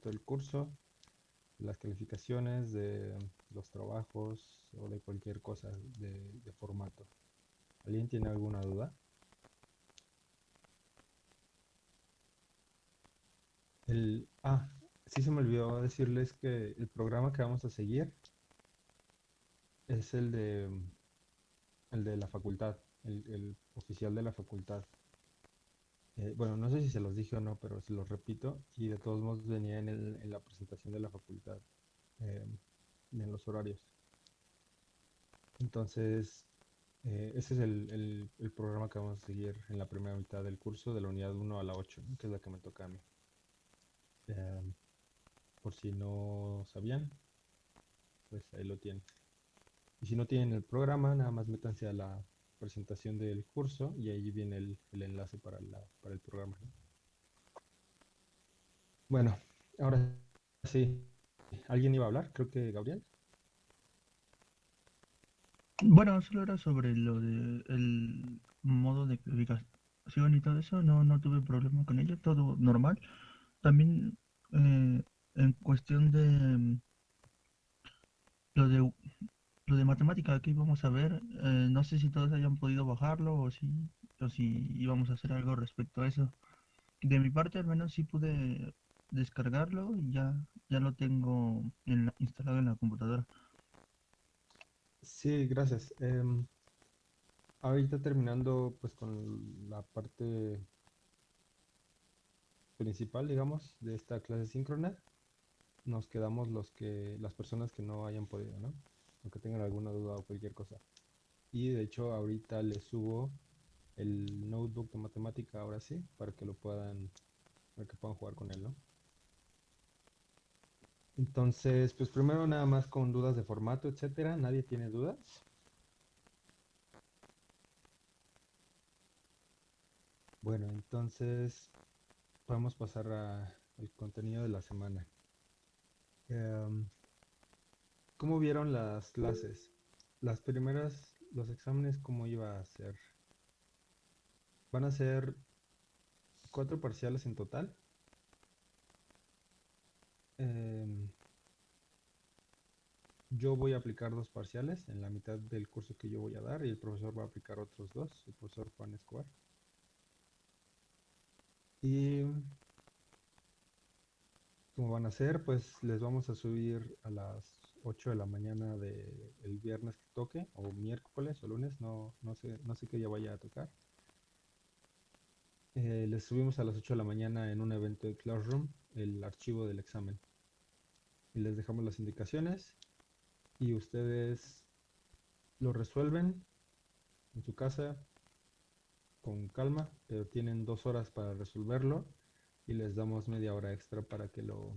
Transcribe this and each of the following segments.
del curso, las calificaciones, de los trabajos o de cualquier cosa de, formato. ¿Alguien tiene alguna duda? El, ah, sí se me olvidó decirles que el programa que vamos a seguir es el de el de la facultad, el oficial de la facultad. Eh, bueno, no sé si se los dije o no, pero se los repito y de todos modos venía en, la presentación de la facultad, eh, en los horarios. Entonces, eh, ese es el, programa que vamos a seguir en la primera mitad del curso, de la unidad 1 a la 8, que es la que me toca a mí. por si no sabían, pues ahí lo tienen. Y si no tienen el programa, nada más métanse a la presentación del curso y ahí viene el, el enlace para, la, para el programa. Bueno, ahora sí. ¿Alguien iba a hablar? Creo que Gabriel. Bueno, solo era sobre lo de modo de publicación y todo eso, no, no tuve problema con ello, todo normal. También eh, en cuestión de lo de lo de matemática que íbamos a ver, eh, no sé si todos hayan podido bajarlo o si, o si íbamos a hacer algo respecto a eso. De mi parte al menos sí pude descargarlo y ya, ya lo tengo instalado en la computadora. Sí, gracias. Em, ahorita terminando pues con la parte principal, digamos, de esta clase síncrona, nos quedamos los que, las personas que no hayan podido, ¿no? Aunque tengan alguna duda o cualquier cosa. Y de hecho ahorita les subo el notebook de matemática ahora sí, para que lo puedan, para que puedan jugar con él, ¿no? Entonces, pues primero nada más con dudas de formato, etcétera. ¿Nadie tiene dudas? Bueno, entonces podemos pasar al contenido de la semana. Em, ¿Cómo vieron las clases? Las primeras, los exámenes, ¿cómo iba a ser? Van a ser cuatro parciales en total. Em, yo voy a aplicar dos parciales en la mitad del curso que yo voy a dar y el profesor va a aplicar otros dos, el profesor Juan Escobar. Y ¿cómo van a ser? Pues les vamos a subir a las 8 de la mañana del el viernes que toque, o miércoles o lunes, no, no, sé, no sé qué día vaya a tocar. Eh, les subimos a las 8 de la mañana en un evento de Classroom el archivo del examen. Y les dejamos las indicaciones y ustedes lo resuelven en su casa con calma, pero tienen dos horas para resolverlo y les damos media hora extra para que lo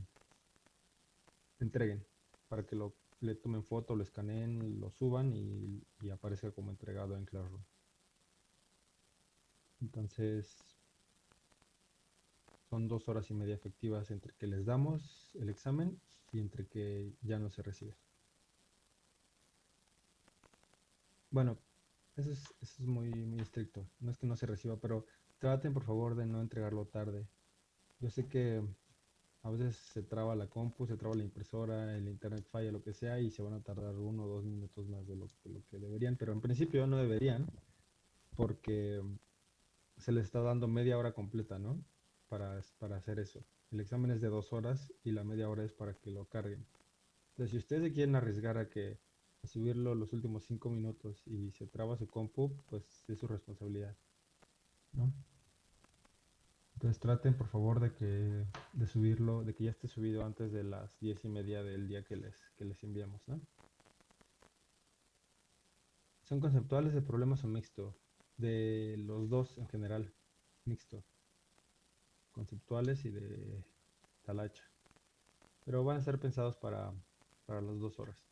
entreguen para que lo, le tomen foto, lo escaneen, lo suban y, y aparezca como entregado en Classroom. Entonces, son dos horas y media efectivas entre que les damos el examen y entre que ya no se recibe. Bueno, eso es, eso es muy, muy estricto. No es que no se reciba, pero traten por favor de no entregarlo tarde. Yo sé que a veces se traba la compu, se traba la impresora, el internet falla, lo que sea, y se van a tardar uno o dos minutos más de lo, que deberían, pero en principio no deberían, porque se les está dando media hora completa, ¿no? Para, para hacer eso. El examen es de dos horas y la media hora es para que lo carguen. Entonces, si ustedes quieren arriesgar a que a subirlo los últimos cinco minutos y se traba su compu, pues es su responsabilidad, ¿no? Entonces traten por favor de que de subirlo, de que ya esté subido antes de las diez y media del día que les, que les enviamos, ¿no? ¿Son conceptuales de problemas o mixto? De los dos en general, mixto. Conceptuales y de talacha. Pero van a ser pensados para, para las dos horas.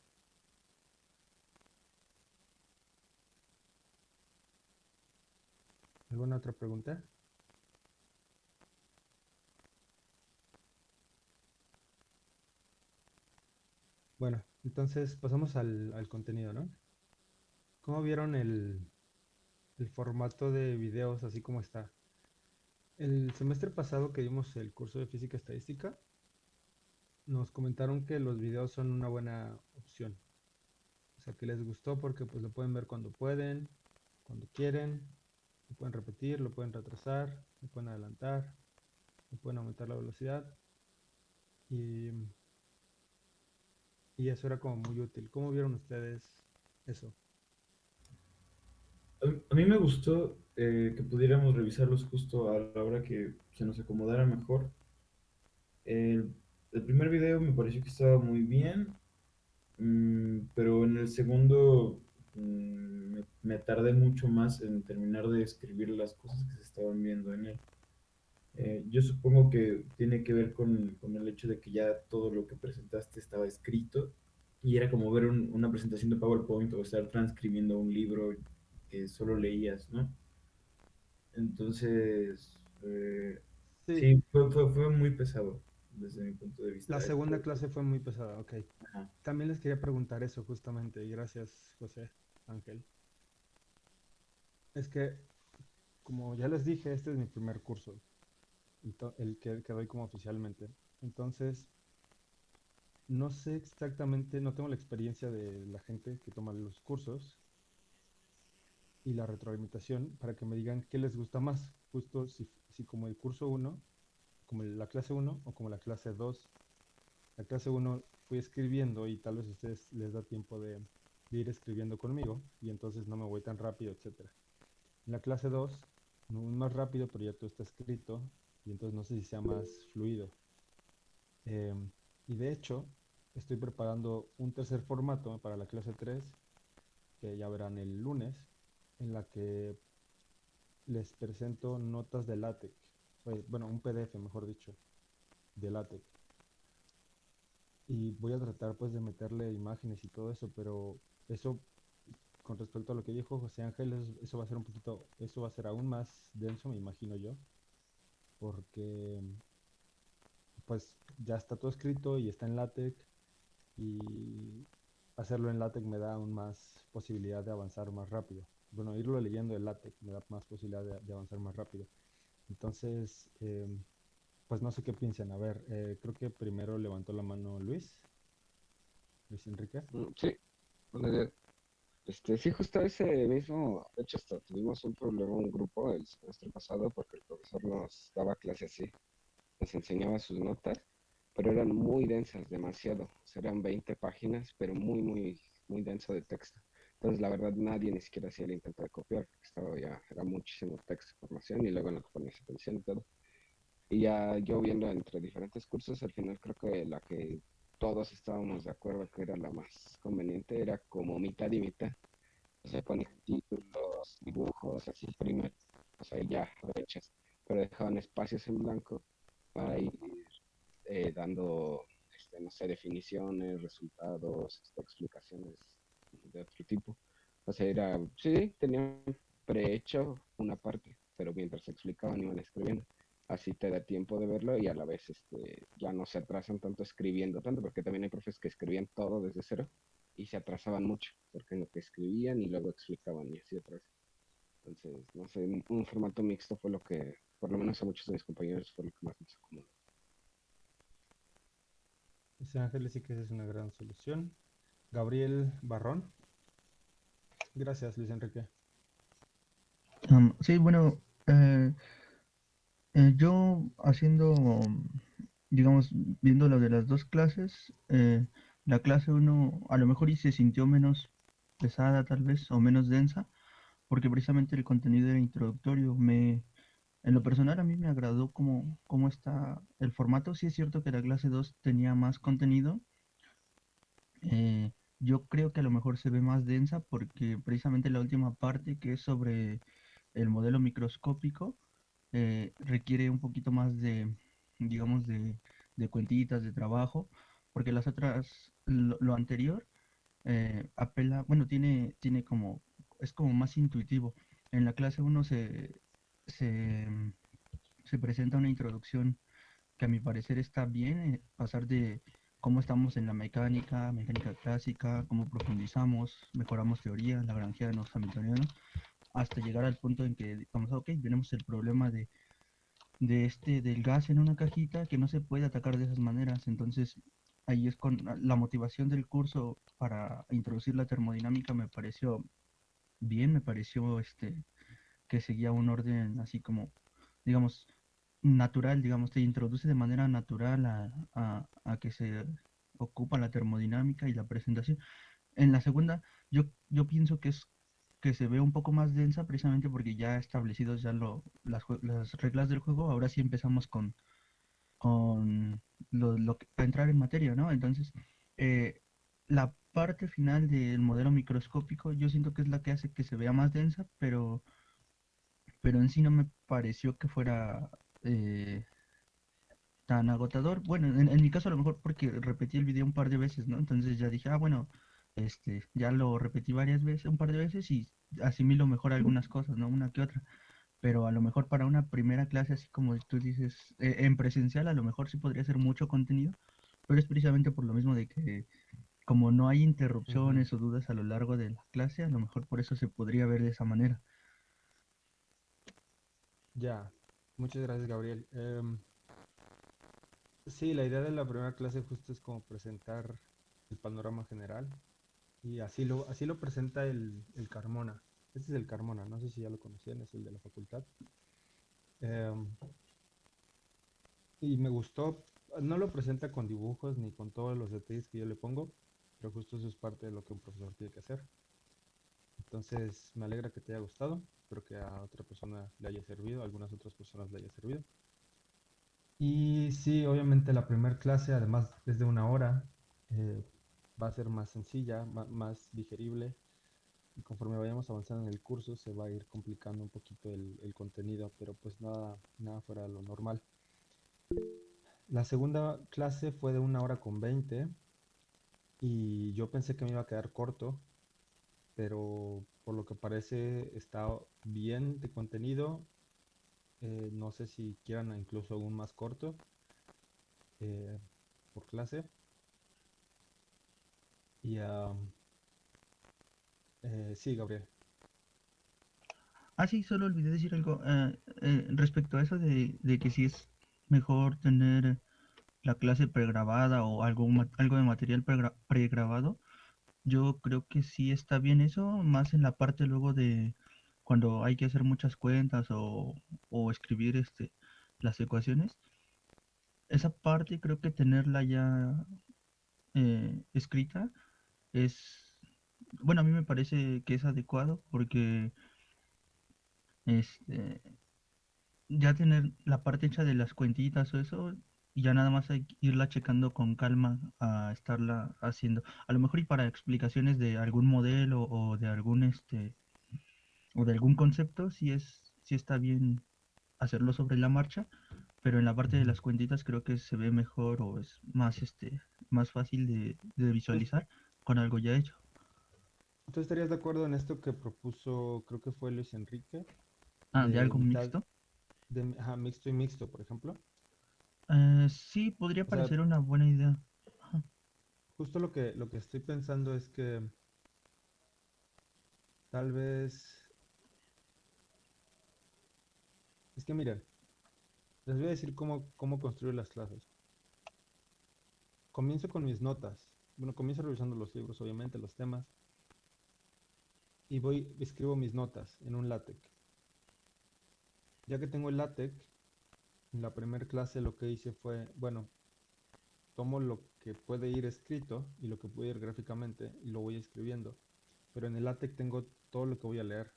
¿Alguna otra pregunta? Bueno, entonces pasamos al, contenido, ¿no? ¿Cómo vieron el, el formato de videos así como está? El semestre pasado que dimos el curso de física estadística, nos comentaron que los videos son una buena opción. O sea, que les gustó porque pues lo pueden ver cuando pueden, cuando quieren, lo pueden repetir, lo pueden retrasar, lo pueden adelantar, lo pueden aumentar la velocidad. Y, y eso era como muy útil. ¿Cómo vieron ustedes eso? A mí me gustó eh, que pudiéramos revisarlos justo a la hora que se nos acomodara mejor. El, el primer video me pareció que estaba muy bien, mm, pero en el segundo mm, me, me tardé mucho más en terminar de escribir las cosas que se estaban viendo en él. Eh, yo supongo que tiene que ver con, con el hecho de que ya todo lo que presentaste estaba escrito y era como ver un- una presentación de PowerPoint o estar transcribiendo un libro que solo leías, ¿no? Entonces, eh, Sí, sí, fue, fue, fue muy pesado desde mi punto de la vista. segunda Esto, clase fue muy pesada, ok. ajá. También les quería preguntar eso justamente, y gracias, José Ángel. Es que, como ya les dije, este es mi primer curso, el que, que doy como oficialmente. Entonces, no sé exactamente, no tengo la experiencia de la gente que toma los cursos y la retroalimentación para que me digan qué les gusta más, justo si, si como el curso uno como la clase uno o como la clase dos La clase uno fui escribiendo y tal vez a ustedes les da tiempo de, ir escribiendo conmigo y entonces no me voy tan rápido, etcétera. En la clase 2 no más rápido, pero ya todo está escrito y entonces no sé si sea más fluido. Em, y de hecho, estoy preparando un tercer formato para la clase 3 que ya verán el lunes, en la que les presento notas de LaTeX, bueno, un PDF, mejor dicho, de LaTeX. Y voy a tratar pues de meterle imágenes y todo eso, pero eso con respecto a lo que dijo José Ángel, es- eso va a ser un poquito, eso va a ser aún más denso, me imagino yo, porque pues ya está todo escrito y está en LaTeX y hacerlo en LaTeX me da aún más posibilidad de avanzar más rápido. Bueno, irlo leyendo en LaTeX me da más posibilidad de, avanzar más rápido. Entonces, em, pues no sé qué piensan. A ver, eh, creo que primero levantó la mano Luis, Luis Enrique. Mm, Sí, buenos días. Este, sí, justo ese mismo, de hecho hasta tuvimos un problema, un grupo el semestre pasado, porque el profesor nos daba clase así, nos enseñaba sus notas, pero eran muy densas, demasiado, o sea, eran 20 páginas, pero muy, muy, muy denso de texto. Entonces, la verdad, nadie ni siquiera hacía el intento de copiar, porque estaba ya, era muchísimo texto, información, y luego en lo que ponías atención y todo. Y ya yo viendo entre diferentes cursos, al final creo que la que todos estábamos de acuerdo que era la más conveniente era como mitad y mitad. O sea, ponían títulos, dibujos, así primero, o sea, ya hechas, pero dejaban espacios en blanco para ir eh, dando, este, no sé, definiciones, resultados, este, explicaciones de otro tipo. O sea, era, sí, tenían prehecho una parte, pero mientras explicaban iban escribiendo. Así te da tiempo de verlo y a la vez este, ya no se atrasan tanto escribiendo tanto, porque también hay profes que escribían todo desde cero y se atrasaban mucho, porque en lo que escribían y luego explicaban y así atrás. Entonces, no sé, un, formato mixto fue lo que, por lo menos a muchos de mis compañeros, fue lo que más nos acomodó. José Ángel sí que esa es una gran solución. Gabriel Barrón. Gracias, Luis Enrique. Am, sí, bueno, eh, eh, yo haciendo, digamos, viendo lo de las dos clases, eh, la clase uno a lo mejor y se sintió menos pesada tal vez o menos densa, porque precisamente el contenido era introductorio. Me, en lo personal a mí me agradó cómo, cómo está el formato. Sí es cierto que la clase 2 tenía más contenido. eh, yo creo que a lo mejor se ve más densa porque precisamente la última parte que es sobre el modelo microscópico eh, requiere un poquito más de, digamos, de, de cuentitas, de trabajo, porque las otras, lo, anterior eh, apela, bueno, tiene, tiene como, es como más intuitivo. En la clase uno se, se, se presenta una introducción que a mi parecer está bien, eh, pasar de cómo estamos en la mecánica, mecánica clásica, cómo profundizamos, mejoramos teoría, lagrangianos, hamiltonianos, hasta llegar al punto en que digamos, ok, tenemos el problema de, de este, del gas en una cajita que no se puede atacar de esas maneras. Entonces, ahí es con la motivación del curso para introducir la termodinámica me pareció bien, me pareció este que seguía un orden así como, digamos, natural, digamos, te introduce de manera natural a, a, que se ocupa la termodinámica y la presentación. En la segunda, yo, yo pienso que es que se ve un poco más densa precisamente porque ya establecidos ya lo, las, las reglas del juego, ahora sí empezamos con, con lo, lo que, a entrar en materia, ¿no? Entonces, eh, la parte final del modelo microscópico yo siento que es la que hace que se vea más densa, pero, pero en sí no me pareció que fuera eh, tan agotador. Bueno, en, en mi caso a lo mejor porque repetí el video un par de veces, ¿no? Entonces ya dije, ah, bueno, este, ya lo repetí varias veces, un par de veces y asimilo mejor algunas cosas, ¿no? Una que otra. Pero a lo mejor para una primera clase, así como tú dices, eh, en presencial, a lo mejor sí podría ser mucho contenido, pero es precisamente por lo mismo de que como no hay interrupciones o dudas a lo largo de la clase, a lo mejor por eso se podría ver de esa manera. Ya, muchas gracias, Gabriel. Em, sí, la idea de la primera clase justo es como presentar el panorama general y así lo, así lo presenta el, el Carmona. Este es el Carmona, no sé si ya lo conocían, es el de la facultad. Em, y me gustó, no lo presenta con dibujos ni con todos los detalles que yo le pongo, pero justo eso es parte de lo que un profesor tiene que hacer. Entonces, me alegra que te haya gustado, espero que a otra persona le haya servido, a algunas otras personas le haya servido. Y sí, obviamente la primera clase, además es de una hora, eh, va a ser más sencilla, más digerible. Y conforme vayamos avanzando en el curso, se va a ir complicando un poquito el, el contenido, pero pues nada, nada fuera de lo normal. La segunda clase fue de una hora con 20 y yo pensé que me iba a quedar corto, pero por lo que parece está bien de contenido. Eh, no sé si quieran incluso aún más corto eh, por clase. Y am, eh, sí, Gabriel. Ah, sí, solo olvidé decir algo eh, eh, respecto a eso de, de que si es mejor tener la clase pregrabada o algo, algo de material pregra- pregrabado. Yo creo que sí está bien eso, más en la parte luego de cuando hay que hacer muchas cuentas o, o escribir este, las ecuaciones. Esa parte creo que tenerla ya eh, escrita es, bueno, a mí me parece que es adecuado porque este, ya tener la parte hecha de las cuentitas o eso, y ya nada más hay que irla checando con calma a estarla haciendo. A lo mejor y para explicaciones de algún modelo o de algún este o de algún concepto, sí es, sí está bien hacerlo sobre la marcha, pero en la parte de las cuentitas creo que se ve mejor o es más este más fácil de, de visualizar con algo ya hecho. ¿Tú estarías de acuerdo en esto que propuso, creo que fue Luis Enrique, Ah, de de algo mitad, mixto. de ajá, mixto y mixto, por ejemplo? Eh, sí, podría O sea, parecer una buena idea. Ajá. justo lo que, lo que estoy pensando es que tal vez, es que miren, les voy a decir cómo, cómo construir las clases. Comienzo con mis notas. Bueno, comienzo revisando los libros, obviamente, los temas, y voy, escribo mis notas en un LaTeX. Ya que tengo el LaTeX, en la primera clase lo que hice fue, bueno, tomo lo que puede ir escrito y lo que puede ir gráficamente y lo voy escribiendo. Pero en el LaTeX tengo todo lo que voy a leer,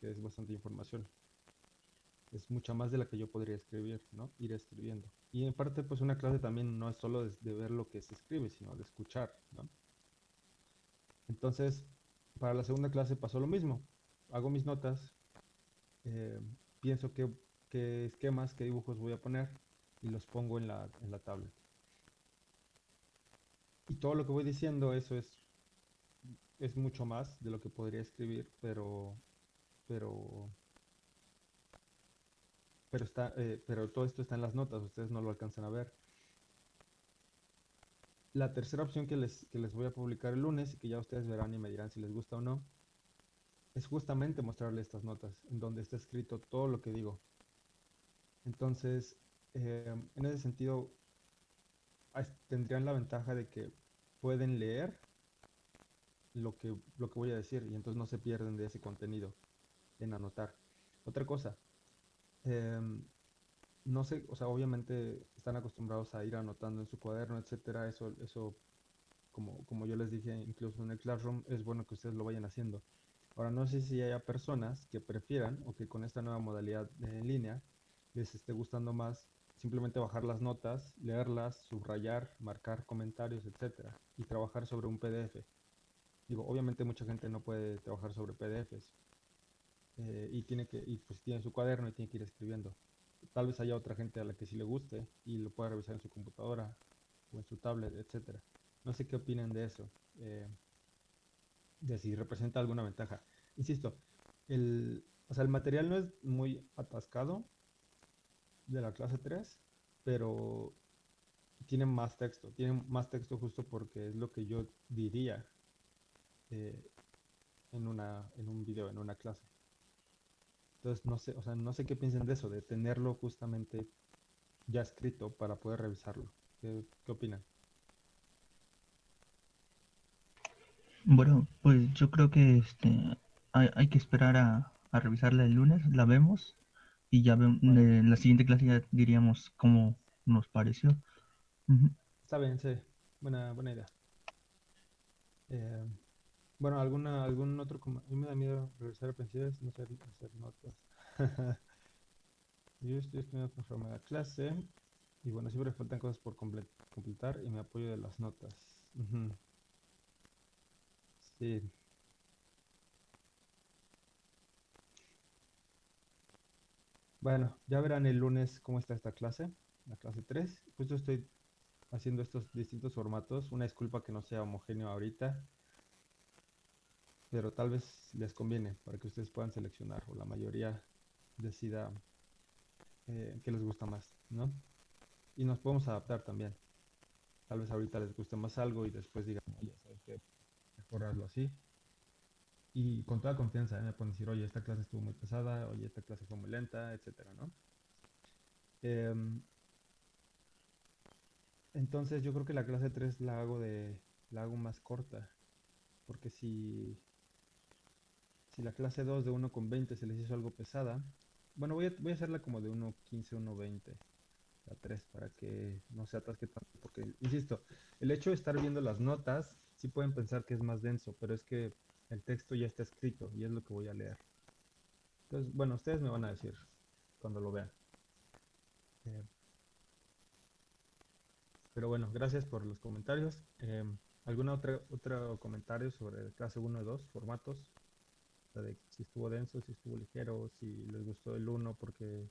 que es bastante información. Es mucha más de la que yo podría escribir, ¿no? Ir escribiendo. Y en parte, pues una clase también no es solo de, ver lo que se escribe, sino de escuchar, ¿no? Entonces, para la segunda clase pasó lo mismo. Hago mis notas, eh, pienso qué, qué esquemas, qué dibujos voy a poner y los pongo en la, en la tablet. Y todo lo que voy diciendo, eso es, es mucho más de lo que podría escribir, pero, pero, pero está, eh, pero todo esto está en las notas, ustedes no lo alcanzan a ver. La tercera opción que les, que les voy a publicar el lunes y que ya ustedes verán y me dirán si les gusta o no, es justamente mostrarles estas notas, en donde está escrito todo lo que digo. Entonces, eh, en ese sentido, tendrían la ventaja de que pueden leer lo que, lo que voy a decir y entonces no se pierden de ese contenido en anotar. Otra cosa, em, no sé, o sea, obviamente están acostumbrados a ir anotando en su cuaderno, etcétera. Eso, eso, como, como yo les dije, incluso en el Classroom, es bueno que ustedes lo vayan haciendo. Ahora, no sé si haya personas que prefieran o que con esta nueva modalidad en línea les esté gustando más simplemente bajar las notas, leerlas, subrayar, marcar comentarios, etcétera, y trabajar sobre un PDF. Digo, obviamente mucha gente no puede trabajar sobre PDFs eh, y tiene que, y pues tiene su cuaderno y tiene que ir escribiendo. Tal vez haya otra gente a la que sí le guste y lo pueda revisar en su computadora o en su tablet, etcétera. No sé qué opinan de eso, eh, de si representa alguna ventaja. Insisto, el, o sea, el material no es muy atascado de la clase 3, pero tiene más texto, tiene más texto justo porque es lo que yo diría eh, en una, en un video, en una clase. Entonces, no sé, o sea, no sé qué piensen de eso, de tenerlo justamente ya escrito para poder revisarlo. ¿Qué, qué opinan? Bueno, pues yo creo que este hay, hay que esperar a, a revisarla el lunes, la vemos y ya vemos Bueno. en la siguiente clase ya diríamos cómo nos pareció. Está bien, sí, buena, buena idea. Eh, bueno, ¿alguna, algún otro? A mí me da miedo regresar a pensiones, no hacer, hacer notas. Yo estoy estudiando conforme a la clase y bueno, siempre faltan cosas por comple- completar y me apoyo de las notas. Sí. Bueno, ya verán el lunes cómo está esta clase, la clase 3. Justo estoy haciendo estos distintos formatos. Una disculpa que no sea homogéneo ahorita, pero tal vez les conviene para que ustedes puedan seleccionar o la mayoría decida eh, qué les gusta más, ¿no? Y nos podemos adaptar también. Tal vez ahorita les guste más algo y después digan, oye, ¿sabes qué? Mejor hazlo así. Y con toda confianza, ¿eh? me pueden decir, oye, esta clase estuvo muy pesada, oye, esta clase fue muy lenta, etcétera, ¿no? Em, entonces yo creo que la clase 3 la hago de, la hago más corta, porque si, si la clase 2 de 1 con 20 se les hizo algo pesada, bueno, voy a, voy a hacerla como de 1.15, 1.20, la 3, para que no se atasque tanto, porque, insisto, el hecho de estar viendo las notas, sí pueden pensar que es más denso, pero es que el texto ya está escrito y es lo que voy a leer. Entonces, bueno, ustedes me van a decir cuando lo vean. Eh, pero bueno, gracias por los comentarios. Eh, ¿Alguna otra otro comentario sobre clase 1 y 2, formatos? De si estuvo denso, si estuvo ligero, si les gustó el 1 porque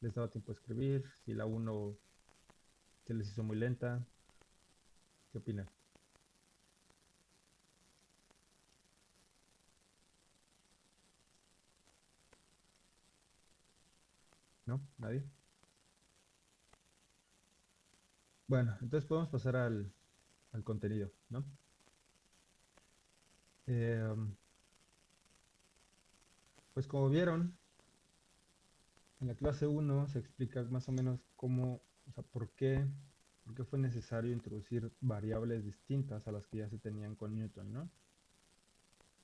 les daba tiempo de escribir, si la 1 se les hizo muy lenta. ¿Qué opinan? ¿No? ¿Nadie? Bueno, entonces podemos pasar al, al contenido, ¿no? Eh, pues como vieron, en la clase 1 se explica más o menos cómo, o sea, por qué, por qué fue necesario introducir variables distintas a las que ya se tenían con Newton, ¿no?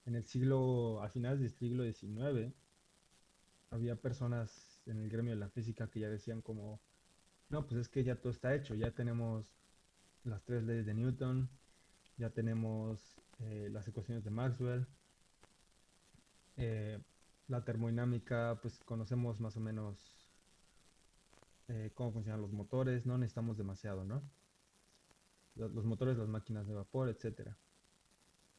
En el siglo, a finales del siglo XIX, había personas en el gremio de la física que ya decían como, no, pues es que ya todo está hecho, ya tenemos las tres leyes de Newton, ya tenemos eh, las ecuaciones de Maxwell, eh, la termodinámica, pues conocemos más o menos eh, cómo funcionan los motores, no necesitamos demasiado, ¿no? Los, los motores, las máquinas de vapor, etcétera.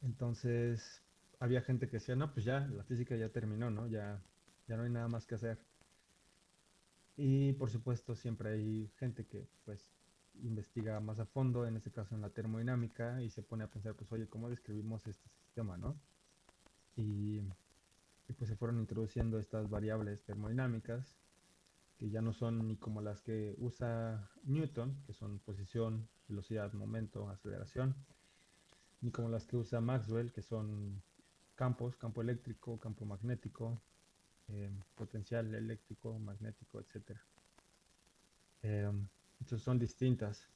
Entonces, había gente que decía, no, pues ya, la física ya terminó, ¿no? Ya, ya no hay nada más que hacer. Y por supuesto, siempre hay gente que, pues, investiga más a fondo, en este caso en la termodinámica, y se pone a pensar, pues, oye, ¿cómo describimos este sistema, no? Y, y, pues se fueron introduciendo estas variables termodinámicas, que ya no son ni como las que usa Newton, que son posición, velocidad, momento, aceleración, ni como las que usa Maxwell, que son campos, campo eléctrico, campo magnético, eh, potencial eléctrico, magnético, etcétera. Em, son distintas.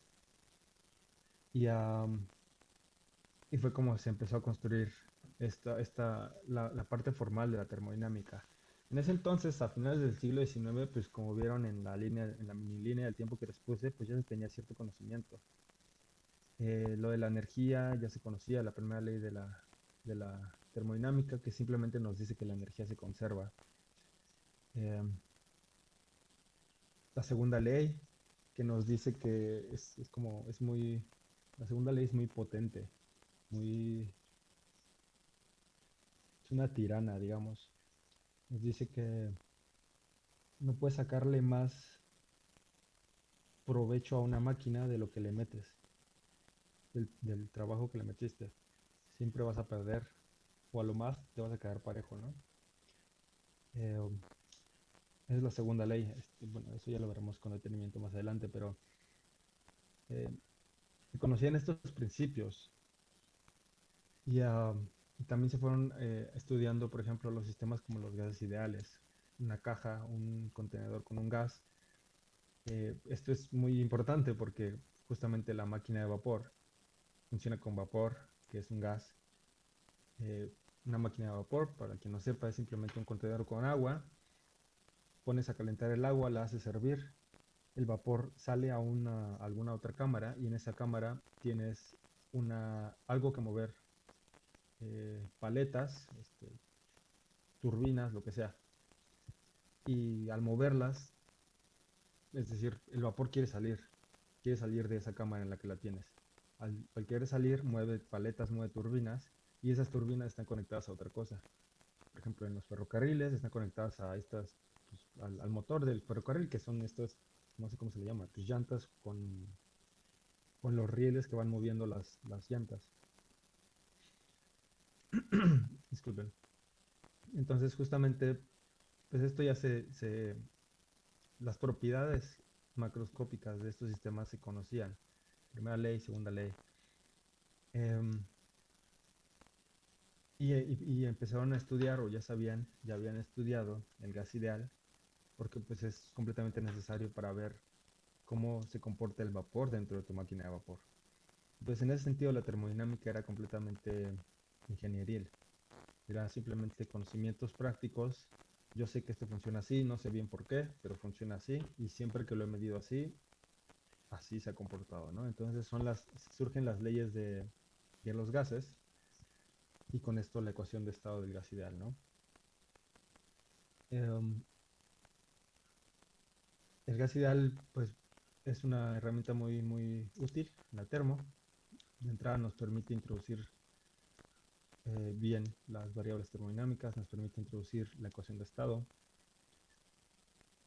Y, y fue como se empezó a construir esta, esta, la, la parte formal de la termodinámica. En ese entonces, a finales del siglo XIX, pues como vieron en la línea, en la mini línea del tiempo que les puse, pues ya se tenía cierto conocimiento. Eh, lo de la energía ya se conocía, la primera ley de la, de la termodinámica, que simplemente nos dice que la energía se conserva. Em, la segunda ley, que nos dice que es, es como, es muy, la segunda ley es muy potente, muy, es una tirana, digamos. Nos dice que no puedes sacarle más provecho a una máquina de lo que le metes, del, trabajo que le metiste. Siempre vas a perder, o a lo más te vas a quedar parejo, ¿no? Eh, es la segunda ley. Este, bueno, eso ya lo veremos con detenimiento más adelante, pero eh, conocían estos principios y, ah, también se fueron eh, estudiando, por ejemplo, los sistemas como los gases ideales, una caja, un contenedor con un gas. Eh, esto es muy importante porque justamente la máquina de vapor funciona con vapor, que es un gas. Eh, una máquina de vapor, para quien no sepa, es simplemente un contenedor con agua. Pones a calentar el agua, la haces hervir, el vapor sale a una, alguna otra cámara y en esa cámara tienes una, algo que mover, eh, paletas, este, turbinas, lo que sea. Y al moverlas, es decir, el vapor quiere salir, quiere salir de esa cámara en la que la tienes. Al, querer salir, mueve paletas, mueve turbinas y esas turbinas están conectadas a otra cosa. Por ejemplo, en los ferrocarriles están conectadas a estas, pues, al, motor del ferrocarril, que son estos, no sé cómo se le llama, pues llantas con, con los rieles que van moviendo las, las llantas. Disculpen. Entonces, justamente, pues esto ya se, las propiedades macroscópicas de estos sistemas se conocían. Primera ley, segunda ley. Em, y, y- y empezaron a estudiar, o ya sabían, ya habían estudiado el gas ideal, porque pues es completamente necesario para ver cómo se comporta el vapor dentro de tu máquina de vapor. Entonces, en ese sentido, la termodinámica era completamente ingenieril. Era simplemente conocimientos prácticos. Yo sé que esto funciona así, no sé bien por qué, pero funciona así y siempre que lo he medido así, así se ha comportado, ¿no? Entonces son las, surgen las leyes de, los gases y con esto la ecuación de estado del gas ideal, ¿no? Em, el gas ideal, pues, es una herramienta muy, muy útil, la termo. De entrada nos permite introducir eh, bien las variables termodinámicas, nos permite introducir la ecuación de estado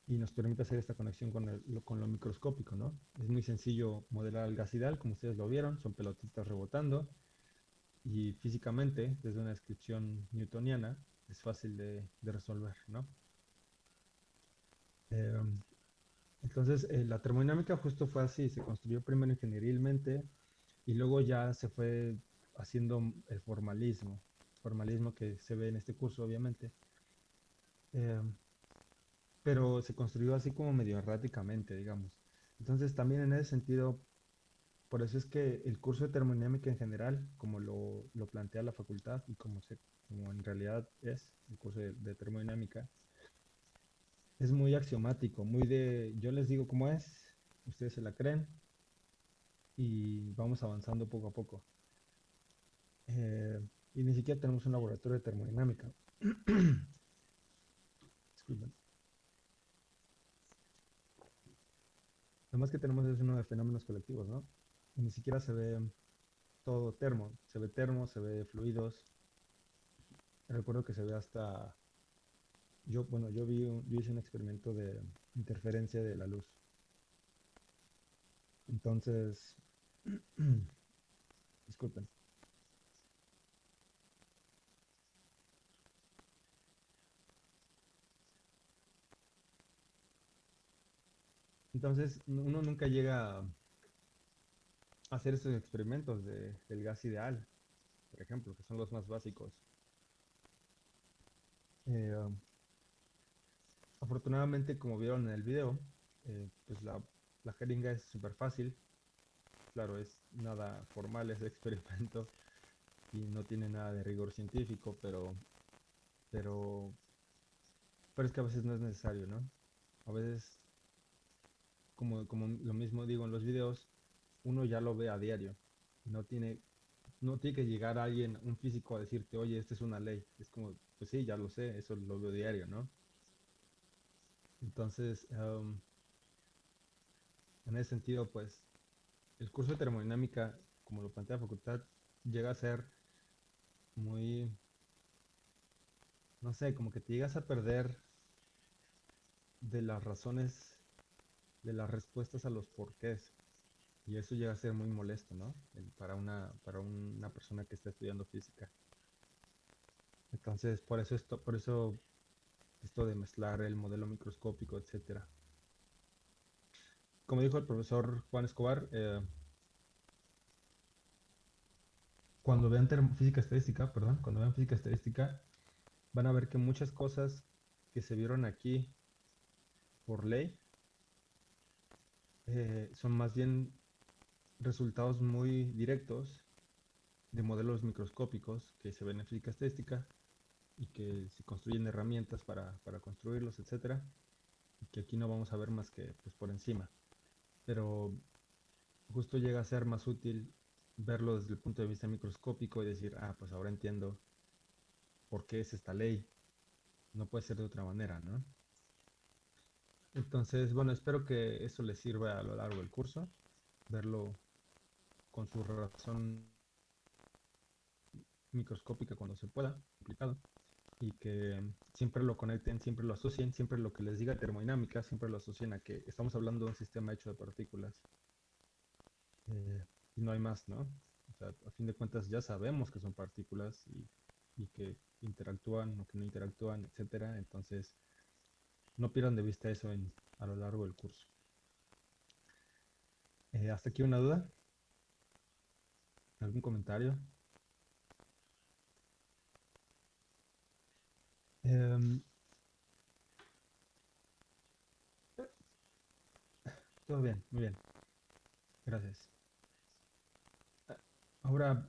y nos permite hacer esta conexión con, el- lo, con lo microscópico, ¿no? Es muy sencillo modelar el gas ideal, como ustedes lo vieron, son pelotitas rebotando y físicamente, desde una descripción newtoniana, es fácil de, de resolver, ¿no? Em, entonces, eh, la termodinámica justo fue así, se construyó primero ingenierilmente y luego ya se fue haciendo el formalismo, formalismo que se ve en este curso, obviamente. Em, pero se construyó así como medio erráticamente, digamos. Entonces, también en ese sentido, por eso es que el curso de termodinámica en general, como lo, lo plantea la facultad y como, se, como en realidad es el curso de, de termodinámica, es muy axiomático, muy de, yo les digo cómo es, ustedes se la creen y vamos avanzando poco a poco. Eh, y ni siquiera tenemos un laboratorio de termodinámica. Disculpen. Lo más que tenemos es uno de fenómenos colectivos, ¿no? Y ni siquiera se ve todo termo. Se ve termo, se ve fluidos. Recuerdo que se ve hasta... Yo, bueno, yo vi, un- hice un experimento de interferencia de la luz. Entonces, disculpen. Entonces, uno nunca llega a hacer estos experimentos de, del gas ideal, por ejemplo, que son los más básicos. Eh, um, afortunadamente, como vieron en el video, eh, pues la jeringa es súper fácil. Claro, es nada formal, es experimento y no tiene nada de rigor científico, pero, pero, pero es que a veces no es necesario, ¿no? A veces, como, como lo mismo digo en los videos, uno ya lo ve a diario. No tiene, no tiene que llegar alguien, un físico, a decirte, oye, esta es una ley. Es como, pues sí, ya lo sé, eso lo veo diario, ¿no? Entonces, en ese sentido, pues, el curso de termodinámica, como lo plantea la facultad, llega a ser muy, no sé, como que te llegas a perder de las razones, de las respuestas a los porqués. Y eso llega a ser muy molesto, ¿no? Para una, para una persona que está estudiando física. Entonces, por eso esto, por eso esto de mezclar el modelo microscópico, etcétera. Como dijo el profesor Juan Escobar, eh, cuando vean física estadística, perdón, cuando vean física estadística, van a ver que muchas cosas que se vieron aquí por ley eh, son más bien resultados muy directos de modelos microscópicos que se ven en estadística y que se construyen herramientas para, para construirlos, etcétera, y que aquí no vamos a ver más que pues, por encima. Pero justo llega a ser más útil verlo desde el punto de vista microscópico y decir, ah, pues ahora entiendo por qué es esta ley. No puede ser de otra manera, ¿no? Entonces, bueno, espero que eso les sirva a lo largo del curso, verlo con su razón microscópica cuando se pueda, complicado, y que siempre lo conecten, siempre lo asocien, siempre lo que les diga termodinámica, siempre lo asocien a que estamos hablando de un sistema hecho de partículas. Eh, y no hay más, ¿no? O sea, a fin de cuentas ya sabemos que son partículas y, y que interactúan o que no interactúan, etcétera. Entonces, no pierdan de vista eso en, a lo largo del curso. Eh, ¿Hasta aquí una duda? ¿Algún comentario? Em, todo bien, muy bien. Gracias. Ah, Ahora,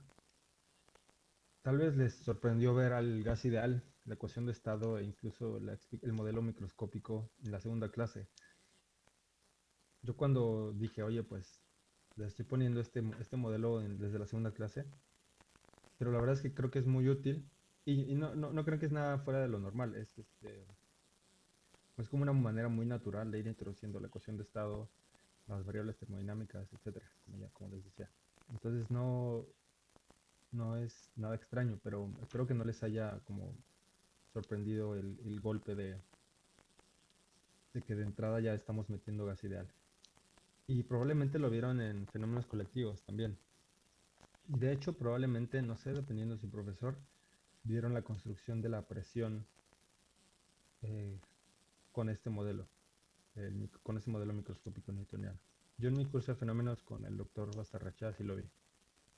tal vez les sorprendió ver al gas ideal, la ecuación de estado e incluso el modelo microscópico en la segunda clase. Yo cuando dije, oye, pues le estoy poniendo este, este modelo en- desde la segunda clase, pero la verdad es que creo que es muy útil y, no, no, no creo que es nada fuera de lo normal, es, este, es como una manera muy natural de ir introduciendo la ecuación de estado, las variables termodinámicas, etcétera, como como les decía. Entonces no, no es nada extraño, pero espero que no les haya como sorprendido el, golpe de, que de entrada ya estamos metiendo gas ideal. Y probablemente lo vieron en fenómenos colectivos también. Y de hecho, probablemente, no sé, dependiendo de su profesor, vieron la construcción de la presión eh, con este modelo, el con este modelo microscópico newtoniano. Yo en mi curso de fenómenos con el doctor Bastarrachá sí lo vi,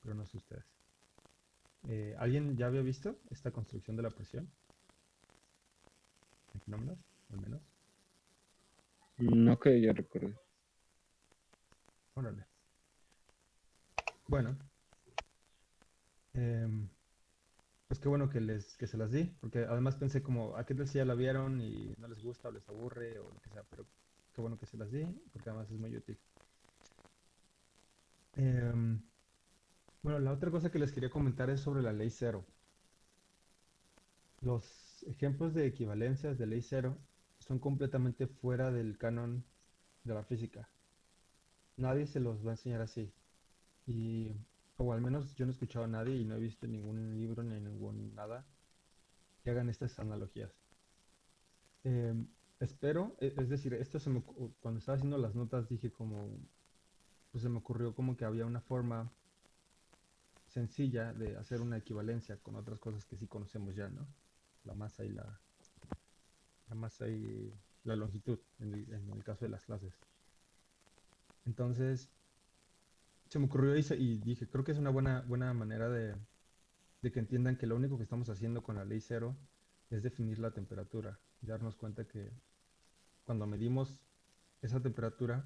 pero no sé ustedes. Eh, ¿alguien ya había visto esta construcción de la presión? ¿En fenómenos, al menos? No que yo recuerde. Órale. Bueno. em, pues qué bueno que les que se las di, porque además pensé como, ¿a qué tal si ya la vieron y no les gusta o les aburre o lo que sea? Pero qué bueno que se las di, porque además es muy útil. Em, bueno, la otra cosa que les quería comentar es sobre la ley cero. Los ejemplos de equivalencias de ley cero son completamente fuera del canon de la física. Nadie se los va a enseñar así. Y, o al menos yo no he escuchado a nadie y no he visto ningún libro ni ningún nada que hagan estas analogías. Em, espero, e- es decir, esto se me, cuando estaba haciendo las notas dije como, pues se me ocurrió como que había una forma sencilla de hacer una equivalencia con otras cosas que sí conocemos ya, ¿no? La masa y la, masa y la longitud en el, en el caso de las clases. Entonces, se me ocurrió y, se- y dije, creo que es una buena, buena manera de, de que entiendan que lo único que estamos haciendo con la ley cero es definir la temperatura y darnos cuenta que cuando medimos esa temperatura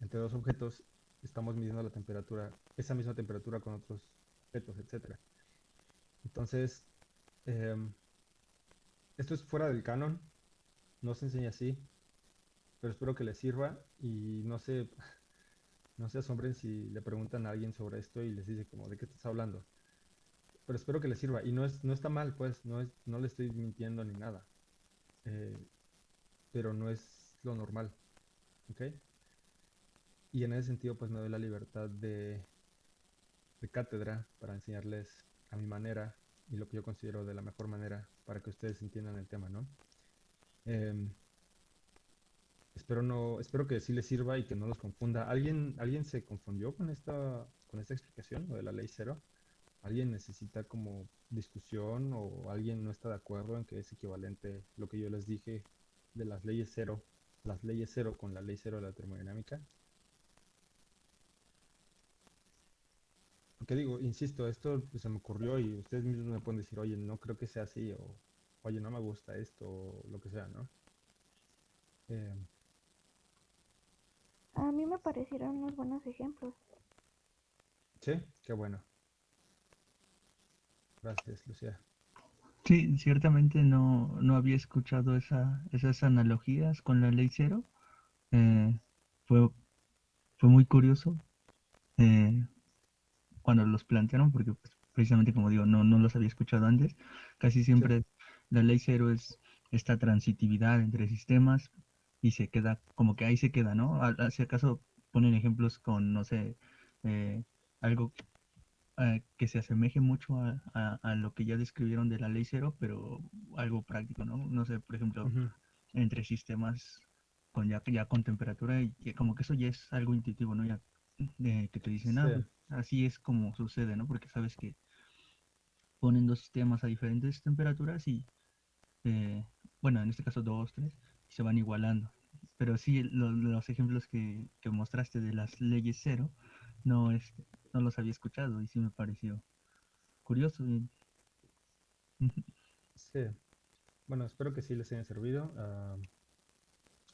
entre dos objetos estamos midiendo la temperatura, esa misma temperatura con otros objetos, etc. Entonces, em, esto es fuera del canon, no se enseña así, pero espero que les sirva y no se, no se asombren si le preguntan a alguien sobre esto y les dice como, ¿de qué estás hablando? Pero espero que les sirva y no, es, no está mal, pues, no, es, no le estoy mintiendo ni nada, eh, pero no es lo normal, ¿ok? Y en ese sentido, pues me doy la libertad de, de cátedra para enseñarles a mi manera y lo que yo considero de la mejor manera para que ustedes entiendan el tema, ¿no? Em, espero no, espero que sí les sirva y que no los confunda. ¿Alguien, ¿alguien se confundió con esta, con esta explicación, lo de la ley cero? ¿Alguien necesita como discusión o alguien no está de acuerdo en que es equivalente lo que yo les dije de las leyes cero, las leyes cero con la ley cero de la termodinámica? Porque digo, insisto, esto pues, se me ocurrió y ustedes mismos me pueden decir, oye, no creo que sea así, o oye, no me gusta esto, o lo que sea, ¿no? Eh, A mí me parecieron unos buenos ejemplos. sí, qué bueno. Gracias, Lucía. Sí, ciertamente no, no había escuchado esa, esas analogías con la ley cero. Eh, fue, fue muy curioso eh, cuando los plantearon, porque pues, precisamente como digo, no, no los había escuchado antes. Casi siempre la ley cero es esta transitividad entre sistemas y se queda, como que ahí se queda, ¿no? A- Si acaso ponen ejemplos con, no sé, eh, algo eh, que se asemeje mucho a, a- a lo que ya describieron de la ley cero, pero algo práctico, ¿no? No sé, por ejemplo, entre sistemas con ya, ya con temperatura y como que eso ya es algo intuitivo, ¿no? Ya eh, que te dicen, Sí. Así es como sucede, ¿no? Porque sabes que ponen dos sistemas a diferentes temperaturas y, eh, bueno, en este caso dos, tres, y se van igualando. Pero sí, lo- los ejemplos que, que mostraste de las leyes cero, no, este, no los había escuchado y sí me pareció curioso. Sí. Bueno, espero que sí les haya servido.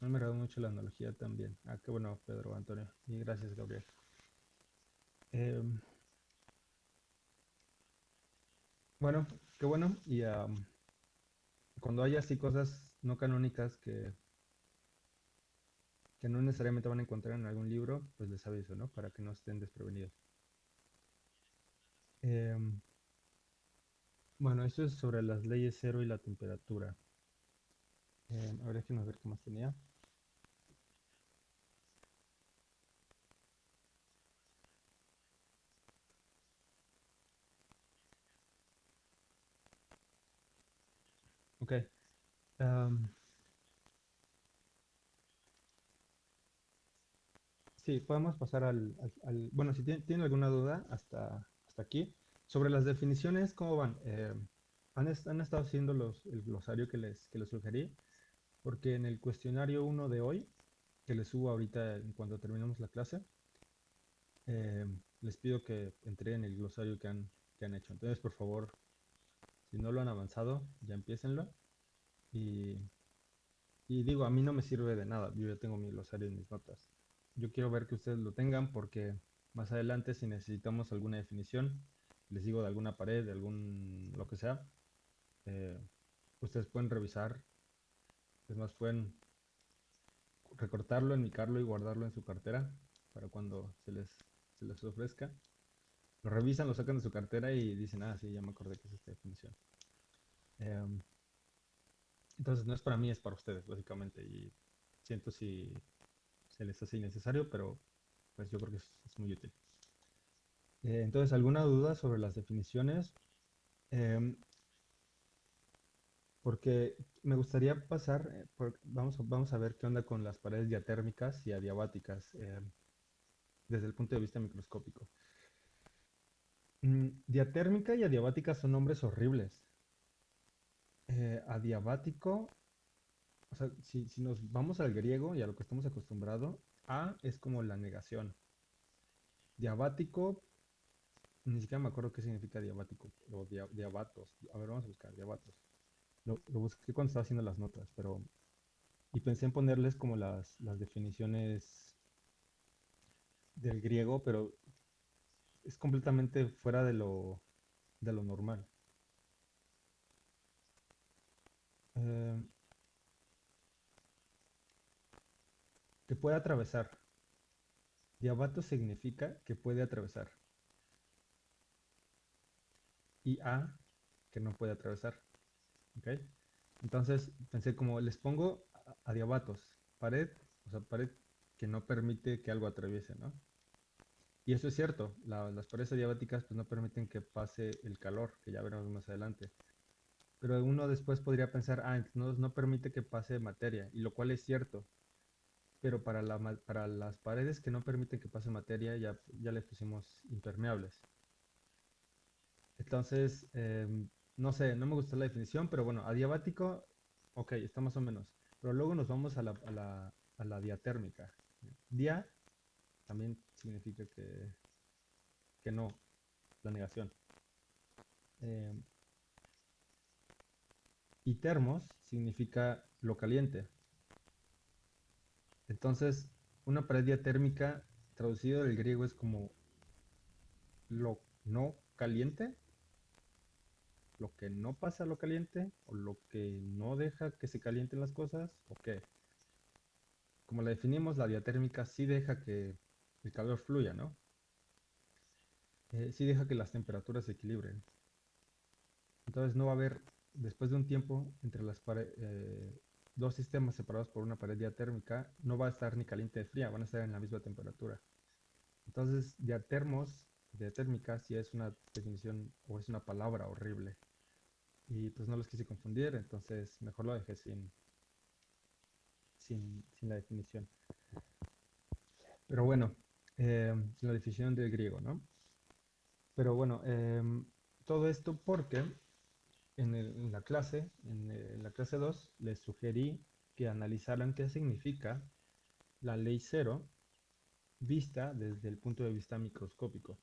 mí me agradó mucho la analogía también. Ah, qué bueno, Pedro Antonio. Y gracias, Gabriel. Em, bueno, qué bueno. Y am, cuando haya así cosas no canónicas que, que no necesariamente van a encontrar en algún libro, pues les aviso, ¿no? Para que no estén desprevenidos. Em, bueno, esto es sobre las leyes cero y la temperatura. Eh, a ver, ver qué más tenía. Ok. am, sí, podemos pasar al, al- bueno, si tienen, alguna duda hasta, hasta aquí. Sobre las definiciones, ¿cómo van? Eh, ¿han, han estado haciendo los, el glosario que les, que les sugerí? Porque en el cuestionario 1 de hoy, que les subo ahorita en cuanto terminemos la clase, eh, les pido que entreguen el glosario que han, que han hecho. Entonces, por favor, si no lo han avanzado, ya empiecenlo. Y, y digo, a mí no me sirve de nada. Yo ya tengo mi glosario en mis notas. Yo quiero ver que ustedes lo tengan porque más adelante, si necesitamos alguna definición, les digo de alguna pared, de algún lo que sea, eh, ustedes pueden revisar. Es más, pueden recortarlo, enmicarlo y guardarlo en su cartera para cuando se les, se les ofrezca. Lo revisan, lo sacan de su cartera y dicen, ah, sí, ya me acordé que es esta definición. Em, entonces no es para mí, es para ustedes, básicamente. Y siento si se les hace innecesario, pero pues yo creo que es, muy útil. Eh, entonces, ¿alguna duda sobre las definiciones? Em, porque me gustaría pasar, eh, vamos, vamos a ver qué onda con las paredes diatérmicas y adiabáticas em, desde el punto de vista microscópico. Mm, diatérmica y adiabática son nombres horribles. Eh, adiabático, o sea, si, si nos vamos al griego y a lo que estamos acostumbrados, A es como la negación. Diabático, ni siquiera me acuerdo qué significa diabático o dia- diabatos. A ver, vamos a buscar diabatos. Lo, lo busqué cuando estaba haciendo las notas, pero... Y pensé en ponerles como las, las definiciones del griego, pero es completamente fuera de lo, de lo normal. Eh, que puede atravesar. Diabato significa que puede atravesar. Y A, que no puede atravesar. ¿Ok? Entonces pensé como les pongo a- adiabatos, pared, o sea, pared que no permite que algo atraviese, ¿no? Y eso es cierto, la- las paredes adiabáticas pues no permiten que pase el calor, que ya veremos más adelante. Pero uno después podría pensar, ah, no, no permite que pase materia, y lo cual es cierto. Pero para, la para las paredes que no permiten que pase materia ya, ya le pusimos impermeables. Entonces, em, no sé, no me gustó la definición, pero bueno, adiabático, ok, está más o menos. Pero luego nos vamos a la, a la, a la diatérmica. Dia también significa que, que no, la negación. Em, y termos significa lo caliente. Entonces, una pared diatérmica traducido del griego es como lo no caliente, lo que no pasa a lo caliente, o lo que no deja que se calienten las cosas, o qué. Como la definimos, la diatérmica sí deja que el calor fluya, ¿no? Eh, sí deja que las temperaturas se equilibren. Entonces no va a haber, después de un tiempo, entre las eh, dos sistemas separados por una pared diatérmica, no va a estar ni caliente ni fría, van a estar en la misma temperatura. Entonces, diatermos, diatérmica, sí es una definición o es una palabra horrible. Y pues no los quise confundir, entonces mejor lo dejé sin, sin, sin la definición. Pero bueno, eh, la definición del griego, ¿no? Pero bueno, em, todo esto porque en, el- en la clase, en, eh, la clase 2, les sugerí que analizaran qué significa la ley cero vista desde el punto de vista microscópico.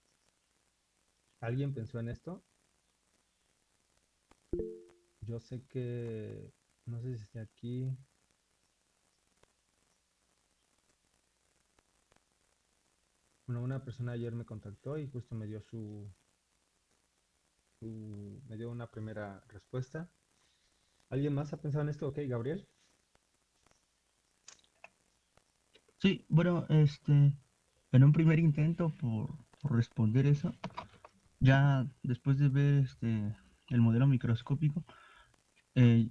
¿Alguien pensó en esto? Yo sé que, no sé si está aquí. Bueno, una persona ayer me contactó y justo me dio su, me dio una primera respuesta. ¿Alguien más ha pensado en esto? Ok, Gabriel. Sí, bueno, este, en un primer intento por, por responder eso, ya después de ver este el modelo microscópico, eh,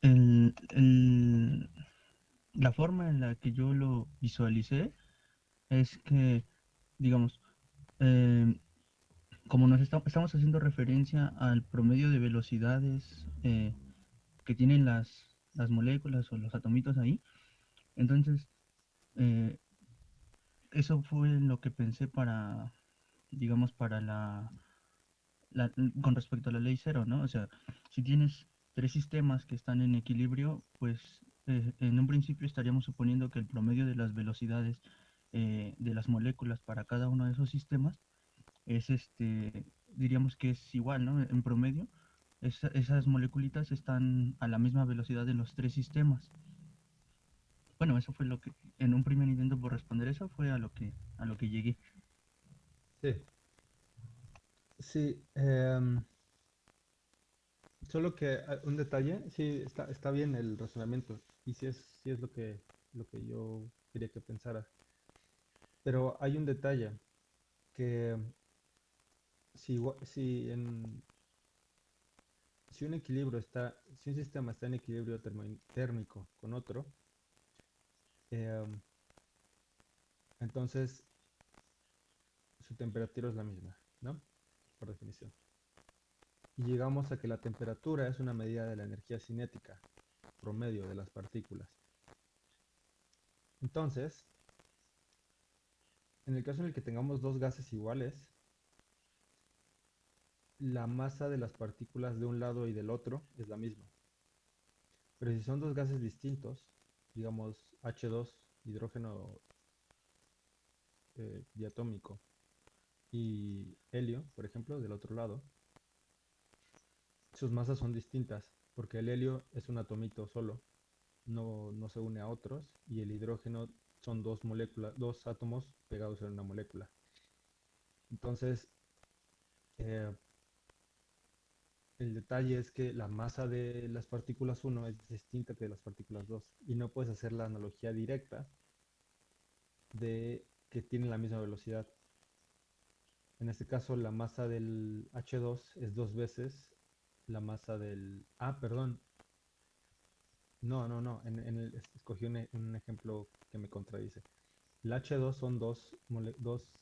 el- el- la forma en la que yo lo visualicé es que, digamos, eh, como nos esta- estamos haciendo referencia al promedio de velocidades eh, que tienen las, las moléculas o los atomitos ahí, entonces eh, eso fue lo que pensé para, digamos, para la, la- con respecto a la ley cero, ¿no? O sea, si tienes tres sistemas que están en equilibrio, pues en un principio estaríamos suponiendo que el promedio de las velocidades eh, de las moléculas para cada uno de esos sistemas es este, diríamos que es igual, ¿no? En promedio, esa- esas moleculitas están a la misma velocidad en los tres sistemas. Bueno, eso fue lo que, en un primer intento por responder eso, fue a lo que, a lo que llegué. Sí. Sí, em, solo que ah, un detalle, sí, está, está bien el razonamiento y sí es, sí es lo que, lo que yo quería que pensaras. Pero hay un detalle que si, si, en, si un equilibrio está, si un sistema está en equilibrio térmico con otro, em, entonces su temperatura es la misma, ¿no? Por definición. Y llegamos a que la temperatura es una medida de la energía cinética promedio de las partículas. Entonces, en el caso en el que tengamos dos gases iguales, la masa de las partículas de un lado y del otro es la misma. Pero si son dos gases distintos, digamos H2, hidrógeno eh, diatómico, y helio, por ejemplo, del otro lado, sus masas son distintas, porque el helio es un atomito solo, no, no se une a otros, y el hidrógeno son dos moléculas, dos átomos pegados en una molécula. Entonces, eh, el detalle es que la masa de las partículas 1 es distinta de las partículas 2 y no puedes hacer la analogía directa de que tienen la misma velocidad. En este caso, la masa del H2 es dos veces la masa del... Ah, perdón. No, no, no. En, en el, escogí un, un ejemplo que me contradice. El H2 son dos, mole- dos...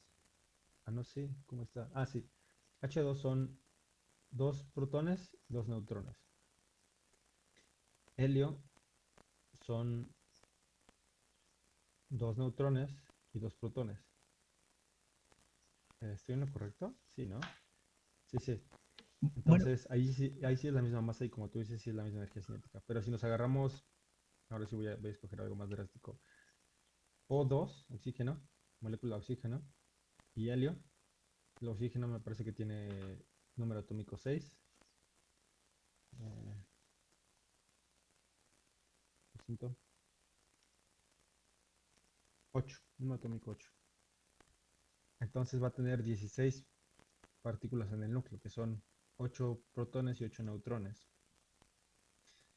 Ah, no, sí. ¿Cómo está? Ah, sí. H2 son dos protones, dos neutrones. Helio son dos neutrones y dos protones. ¿Estoy en lo correcto? Sí, ¿no? Sí, sí. Entonces, ahí sí, ahí sí es la misma masa y como tú dices, sí es la misma energía cinética. Pero si nos agarramos, ahora sí voy a, voy a escoger algo más drástico. O2, oxígeno, molécula de oxígeno, y helio. El oxígeno me parece que tiene número atómico 6. Eh, lo siento. 8, número atómico 8. Entonces va a tener 16 partículas en el núcleo, que son 8 protones y 8 neutrones.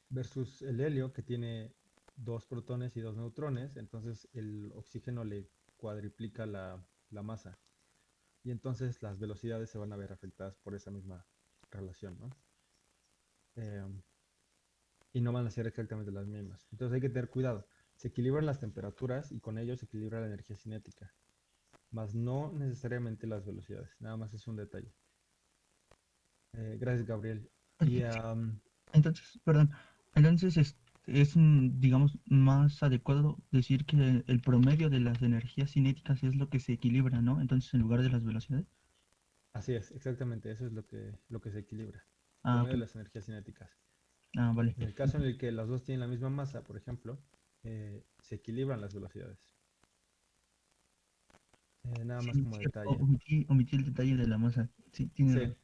Versus el helio, que tiene 2 protones y 2 neutrones, entonces el oxígeno le cuadriplica la, la masa. Y entonces las velocidades se van a ver afectadas por esa misma relación, ¿no? Em, y no van a ser exactamente las mismas. Entonces hay que tener cuidado. Se equilibran las temperaturas y con ello se equilibra la energía cinética, más no necesariamente las velocidades. Nada más es un detalle. Eh, gracias, Gabriel. Y entonces, perdón, entonces es, es, mm, digamos, más adecuado decir que el promedio de las energías cinéticas es lo que se equilibra, ¿no? Entonces, en lugar de las velocidades. así es, exactamente, eso es lo que, lo que se equilibra. Ah, de las energías cinéticas. Ah, vale. En el caso en el que las dos tienen la misma masa, por ejemplo, eh, se equilibran las velocidades. Eh, nada más Sí, como detalle. Omití, omití el detalle de la masa. Sí, tiene Sí.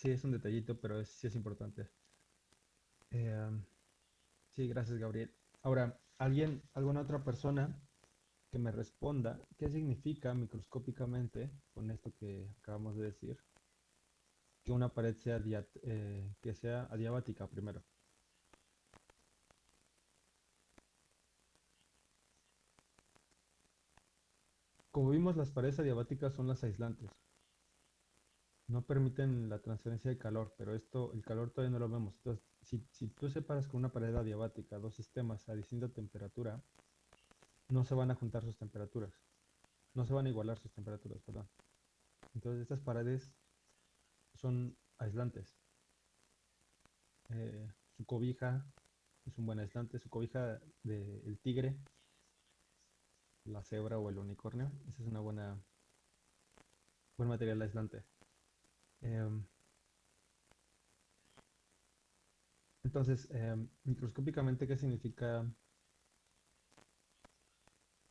Sí, es un detallito, pero es- sí es importante. Am, sí, gracias, Gabriel. Ahora, ¿alguien, alguna otra persona que me responda qué significa microscópicamente con esto que acabamos de decir? Que una pared sea, eh, que sea adiabática primero. Como vimos, las paredes adiabáticas son las aislantes. No permiten la transferencia de calor, pero esto, el calor todavía no lo vemos. Entonces, si, si tú separas con una pared adiabática dos sistemas a distinta temperatura, no se van a juntar sus temperaturas. No se van a igualar sus temperaturas, perdón. Entonces, estas paredes son aislantes. Eh, su cobija es un buen aislante. Su cobija del tigre, la cebra o el unicornio, esa es una buena buen material aislante. Em, entonces, em, microscópicamente, ¿qué significa?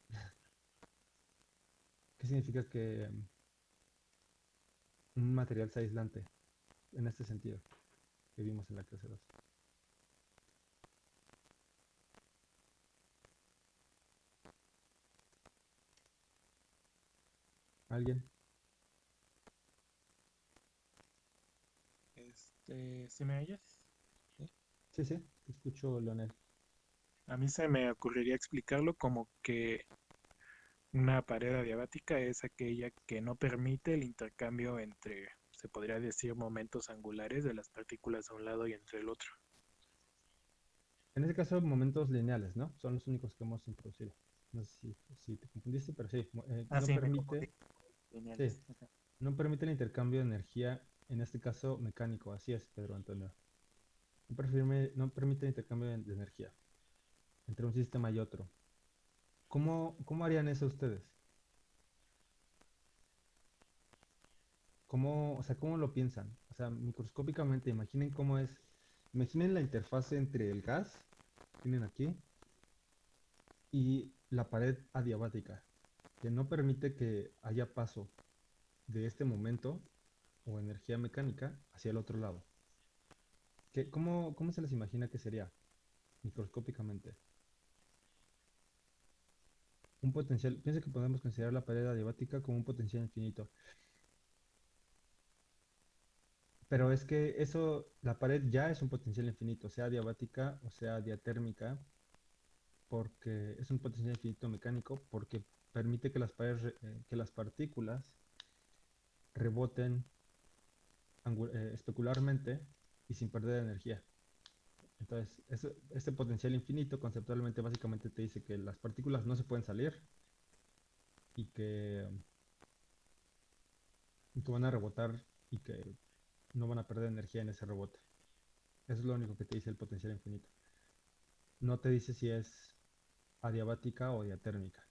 ¿Qué significa que em, un material sea aislante en este sentido que vimos en la clase 2? ¿Alguien? Este, ¿sí me oyes? Sí, sí, te escucho, Leonel. A mí se me ocurriría explicarlo como que una pared adiabática es aquella que no permite el intercambio entre, se podría decir, momentos angulares de las partículas a un lado y entre el otro. En este caso, momentos lineales, ¿no? Son los únicos que hemos introducido. No sé si, si te confundiste, pero sí, eh, Ah, no sí, permite, sí, no permite el intercambio de energía, en este caso mecánico, así es, Pedro Antonio. No, perfirme- no permite intercambio de energía entre un sistema y otro. ¿Cómo, cómo harían eso ustedes? ¿Cómo, o sea, cómo lo piensan? O sea, microscópicamente, imaginen cómo es, imaginen la interfase entre el gas, tienen aquí, y la pared adiabática, que no permite que haya paso de este momento o energía mecánica hacia el otro lado. ¿Qué- cómo, cómo se les imagina que sería microscópicamente? un potencial, piensa que podemos considerar la pared adiabática como un potencial infinito. Pero es que eso, la pared ya es un potencial infinito, sea diabática o sea diatérmica, porque es un potencial infinito mecánico, porque permite que las paredes, eh, que las partículas reboten eh, especularmente y sin perder energía. Entonces, este potencial infinito conceptualmente básicamente te dice que las partículas no se pueden salir y que, y que van a rebotar y que no van a perder energía en ese rebote. Eso es lo único que te dice el potencial infinito. No te dice si es adiabática o diatérmica.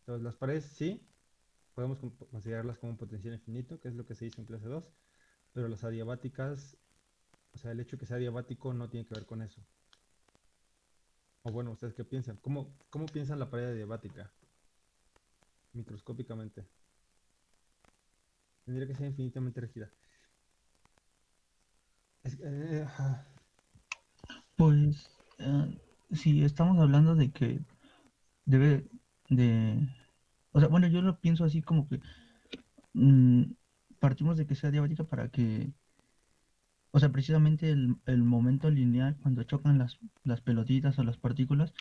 Entonces las paredes sí, podemos considerarlas como un potencial infinito, que es lo que se hizo en clase 2, pero las adiabáticas, o sea, el hecho de que sea adiabático no tiene que ver con eso. O bueno, ¿ustedes qué piensan? ¿Cómo, cómo piensan la pared adiabática? Microscópicamente. Tendría que ser infinitamente rígida. Eh, pues eh, si estamos hablando de que debe de... O sea, bueno, yo lo pienso así como que mm, partimos de que sea diabática para que... O sea, precisamente el, el momento lineal cuando chocan las, las pelotitas o las partículas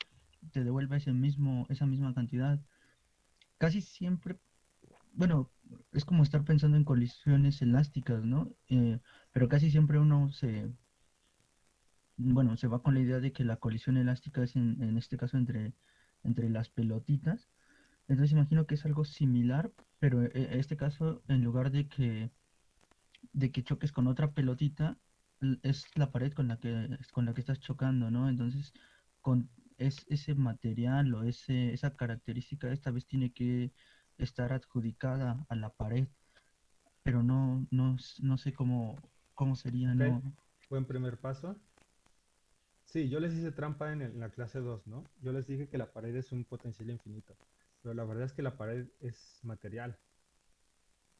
te devuelve ese mismo, esa misma cantidad. Casi siempre bueno, es como estar pensando en colisiones elásticas, ¿no? Eh, pero casi siempre uno se, bueno, se va con la idea de que la colisión elástica es en, en este caso entre, entre las pelotitas. Entonces imagino que es algo similar, pero e, en este caso, en lugar de que, de que choques con otra pelotita, es la pared con la que, con la que estás chocando, ¿no? Entonces, con es, ese material o ese, esa característica esta vez tiene que estar adjudicada a la pared, pero no, no, no sé cómo, cómo sería, ¿no? Buen primer paso. Sí, yo les hice trampa en, la clase 2, ¿no? Yo les dije que la pared es un potencial infinito, pero la verdad es que la pared es material,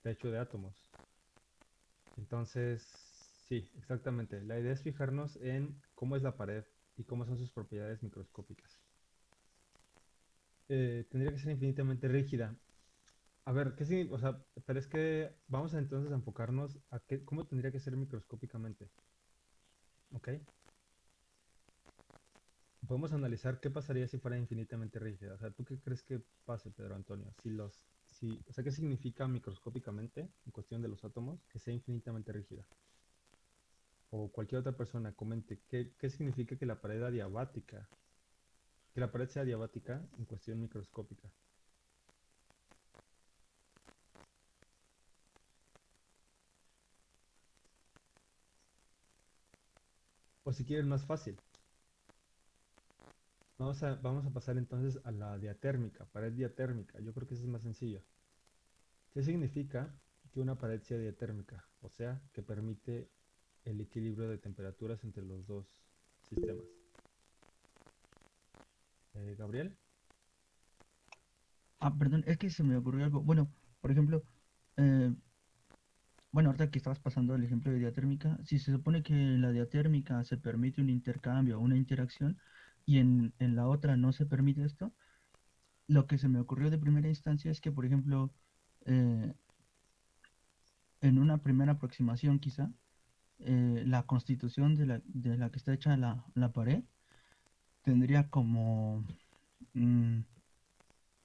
de hecho de átomos. Entonces, sí, exactamente. La idea es fijarnos en cómo es la pared y cómo son sus propiedades microscópicas. Eh, tendría que ser infinitamente rígida. A ver, ¿qué sí? O sea, pero es que vamos entonces a enfocarnos a qué, cómo tendría que ser microscópicamente. ¿Ok? Podemos analizar qué pasaría si fuera infinitamente rígida. O sea, ¿tú qué crees que pase, Pedro Antonio? Si los, si, o sea, ¿qué significa microscópicamente, en cuestión de los átomos, que sea infinitamente rígida? O cualquier otra persona comente, ¿qué, qué significa que la pared adiabática, que la pared sea adiabática en cuestión microscópica? O si quieren más fácil. Vamos a, vamos a pasar entonces a la diatérmica, pared diatérmica. Yo creo que eso es más sencillo. ¿Qué significa que una pared sea diatérmica? O sea, que permite el equilibrio de temperaturas entre los dos sistemas. Eh, Gabriel. Ah, perdón, es que se me ocurrió algo. Bueno, por ejemplo, eh, bueno, ahorita que estabas pasando el ejemplo de diatérmica, si se supone que la diatérmica se permite un intercambio, una interacción, y en, la otra no se permite esto, lo que se me ocurrió de primera instancia es que, por ejemplo, eh, en una primera aproximación quizá, eh, la constitución de la, de la, que está hecha la, la pared tendría como, mm,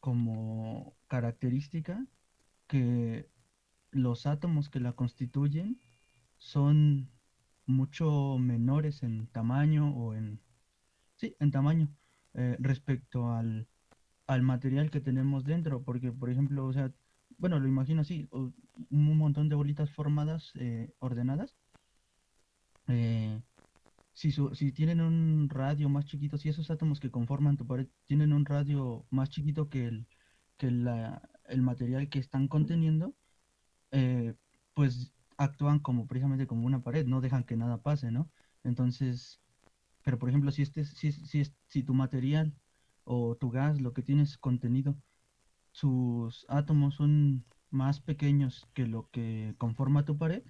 como característica que los átomos que la constituyen son mucho menores en tamaño o en... Sí, en tamaño eh, respecto al, material que tenemos dentro, porque por ejemplo, o sea, bueno, lo imagino así, un montón de bolitas formadas, eh, ordenadas. Eh, si, si tienen un radio más chiquito, si esos átomos que conforman tu pared tienen un radio más chiquito que el, que el material que están conteniendo, eh, pues actúan como precisamente como una pared, no dejan que nada pase, ¿no? Entonces, pero por ejemplo, si este, si, si, si tu material o tu gas, lo que tienes contenido, sus átomos son más pequeños que lo que conforma tu pared,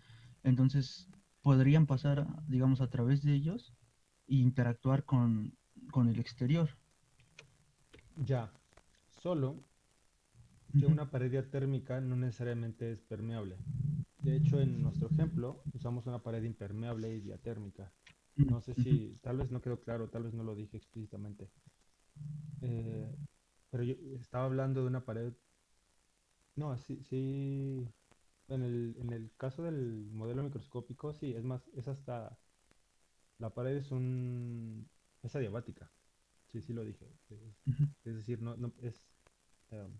entonces podrían pasar, digamos, a través de ellos e interactuar con, con el exterior. Ya, solo que una pared diatérmica no necesariamente es permeable. De hecho, en nuestro ejemplo usamos una pared impermeable y diatérmica. No sé si, tal vez no quedó claro, tal vez no lo dije explícitamente. Eh, pero yo estaba hablando de una pared. No, sí, sí. En el, en el caso del modelo microscópico, sí, es más, es hasta. La pared es un. Es adiabática. Sí, sí lo dije. Es, decir, no, no es em,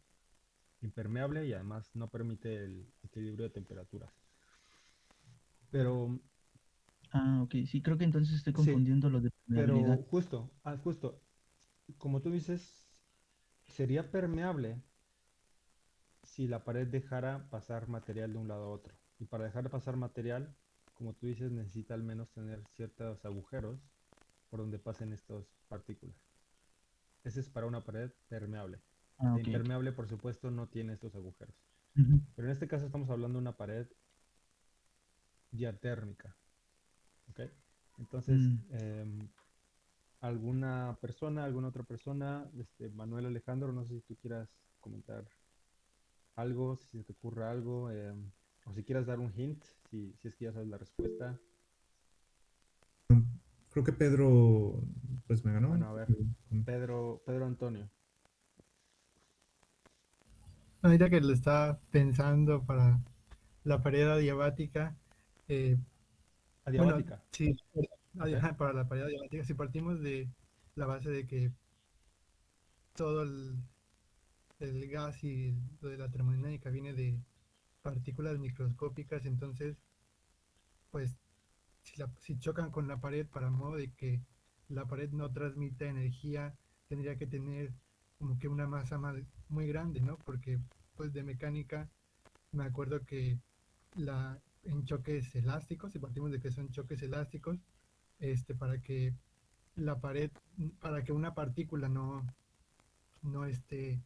impermeable y además no permite el equilibrio de temperaturas. Pero Ah, ok. Sí, creo que entonces estoy confundiendo lo de Pero permeabilidad. justo, ah, justo, como tú dices, sería permeable si la pared dejara pasar material de un lado a otro. Y para dejar pasar material, como tú dices, necesita al menos tener ciertos agujeros por donde pasen estas partículas. Ese es para una pared permeable. Ah, La ok, ok. impermeable, por supuesto, no tiene estos agujeros. Pero en este caso estamos hablando de una pared diatérmica. ¿Ok? Entonces, Mm. em, alguna persona, alguna otra persona, este, Manuel Alejandro, no sé si tú quieras comentar algo, si se te ocurre algo, em, o si quieras dar un hint, si, si es que ya sabes la respuesta. Creo que Pedro pues me ganó. Bueno, a ver. Con- Pedro, Pedro Antonio. Ahorita que lo estaba pensando para la pared adiabática, eh, bueno, Adiabática. sí, Ok. ajá, para la pared adiabática, si partimos de la base de que todo el, el gas y lo de la termodinámica viene de partículas microscópicas, entonces, pues, si, la- si chocan con la pared para modo de que la pared no transmita energía, tendría que tener como que una masa más, muy grande, ¿no? Porque, pues, de mecánica, me acuerdo que la, en choques elásticos, si partimos de que son choques elásticos, este, para que la pared, para que una partícula no, no, este,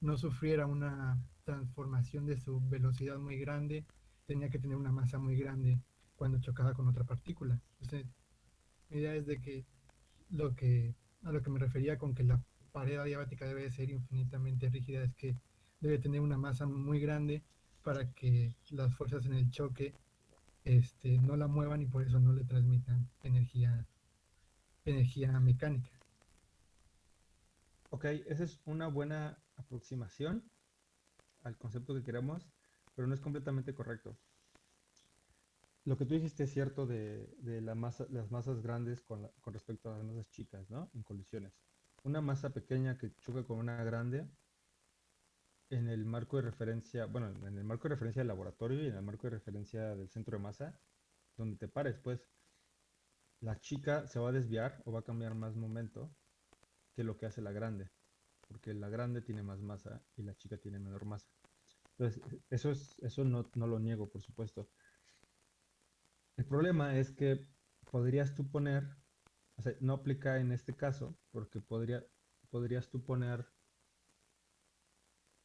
no sufriera una transformación de su velocidad muy grande, tenía que tener una masa muy grande cuando chocaba con otra partícula. Entonces, mi idea es de que lo que a lo que me refería con que la pared adiabática debe ser infinitamente rígida es que debe tener una masa muy grande para que las fuerzas en el choque este, no la muevan y por eso no le transmitan energía, energía mecánica. Ok, esa es una buena aproximación al concepto que queremos, pero no es completamente correcto. Lo que tú dijiste es cierto de, de masa, las masas grandes con, la- con respecto a las masas chicas, ¿no? En colisiones. Una masa pequeña que choca con una grande en el marco de referencia, bueno, en el marco de referencia del laboratorio y en el marco de referencia del centro de masa, donde te pares, pues, la chica se va a desviar o va a cambiar más momento que lo que hace la grande, porque la grande tiene más masa y la chica tiene menor masa. Entonces, eso es, eso no, no lo niego, por supuesto. El problema es que podrías tú poner, o sea, no aplica en este caso, porque podría, podrías tú poner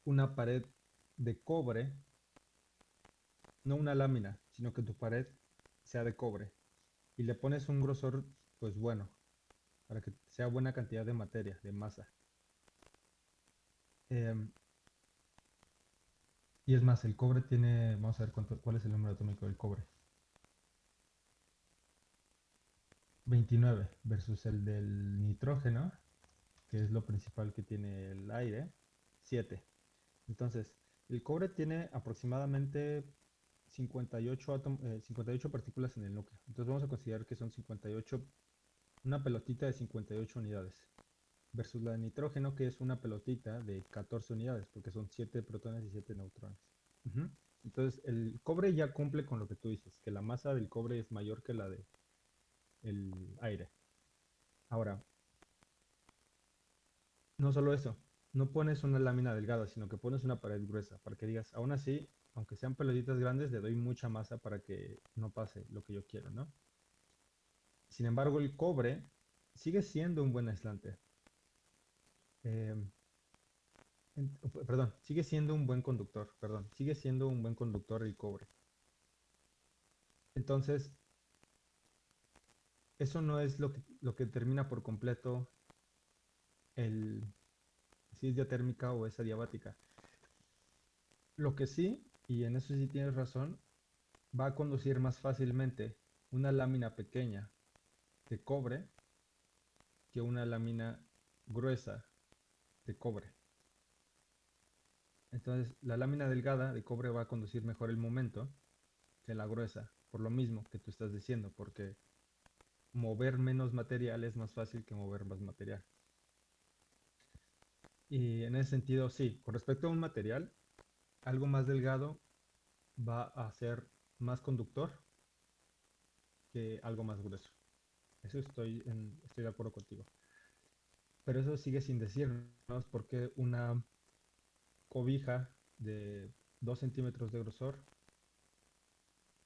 una pared de cobre, no una lámina, sino que tu pared sea de cobre, y le pones un grosor, pues bueno, para que sea buena cantidad de materia, de masa. Em, y es más, el cobre tiene, vamos a ver cuánto, cuál es el número atómico del cobre. 29 versus el del nitrógeno, que es lo principal que tiene el aire, 7. Entonces, el cobre tiene aproximadamente 58, átom- eh, 58 partículas en el núcleo. Entonces vamos a considerar que son 58, una pelotita de 58 unidades. Versus la de nitrógeno, que es una pelotita de 14 unidades, porque son 7 protones y 7 neutrones. Entonces, el cobre ya cumple con lo que tú dices, que la masa del cobre es mayor que la de el aire. Ahora, no solo eso, no pones una lámina delgada, sino que pones una pared gruesa, para que digas, aún así, aunque sean pelotitas grandes, le doy mucha masa para que no pase lo que yo quiero, ¿no? Sin embargo, el cobre sigue siendo un buen aislante. P- perdón, sigue siendo un buen conductor, perdón, sigue siendo un buen conductor el cobre. Entonces, eso no es lo que, lo que determina por completo el, si es diatérmica o es adiabática. Lo que sí, y en eso sí tienes razón, va a conducir más fácilmente una lámina pequeña de cobre que una lámina gruesa de cobre. Entonces, la lámina delgada de cobre va a conducir mejor el momento que la gruesa, por lo mismo que tú estás diciendo, porque mover menos material es más fácil que mover más material. Y en ese sentido, sí, con respecto a un material, algo más delgado va a ser más conductor que algo más grueso. Eso estoy, en- estoy de acuerdo contigo. Pero eso sigue sin decirnos por qué una cobija de 2 centímetros de grosor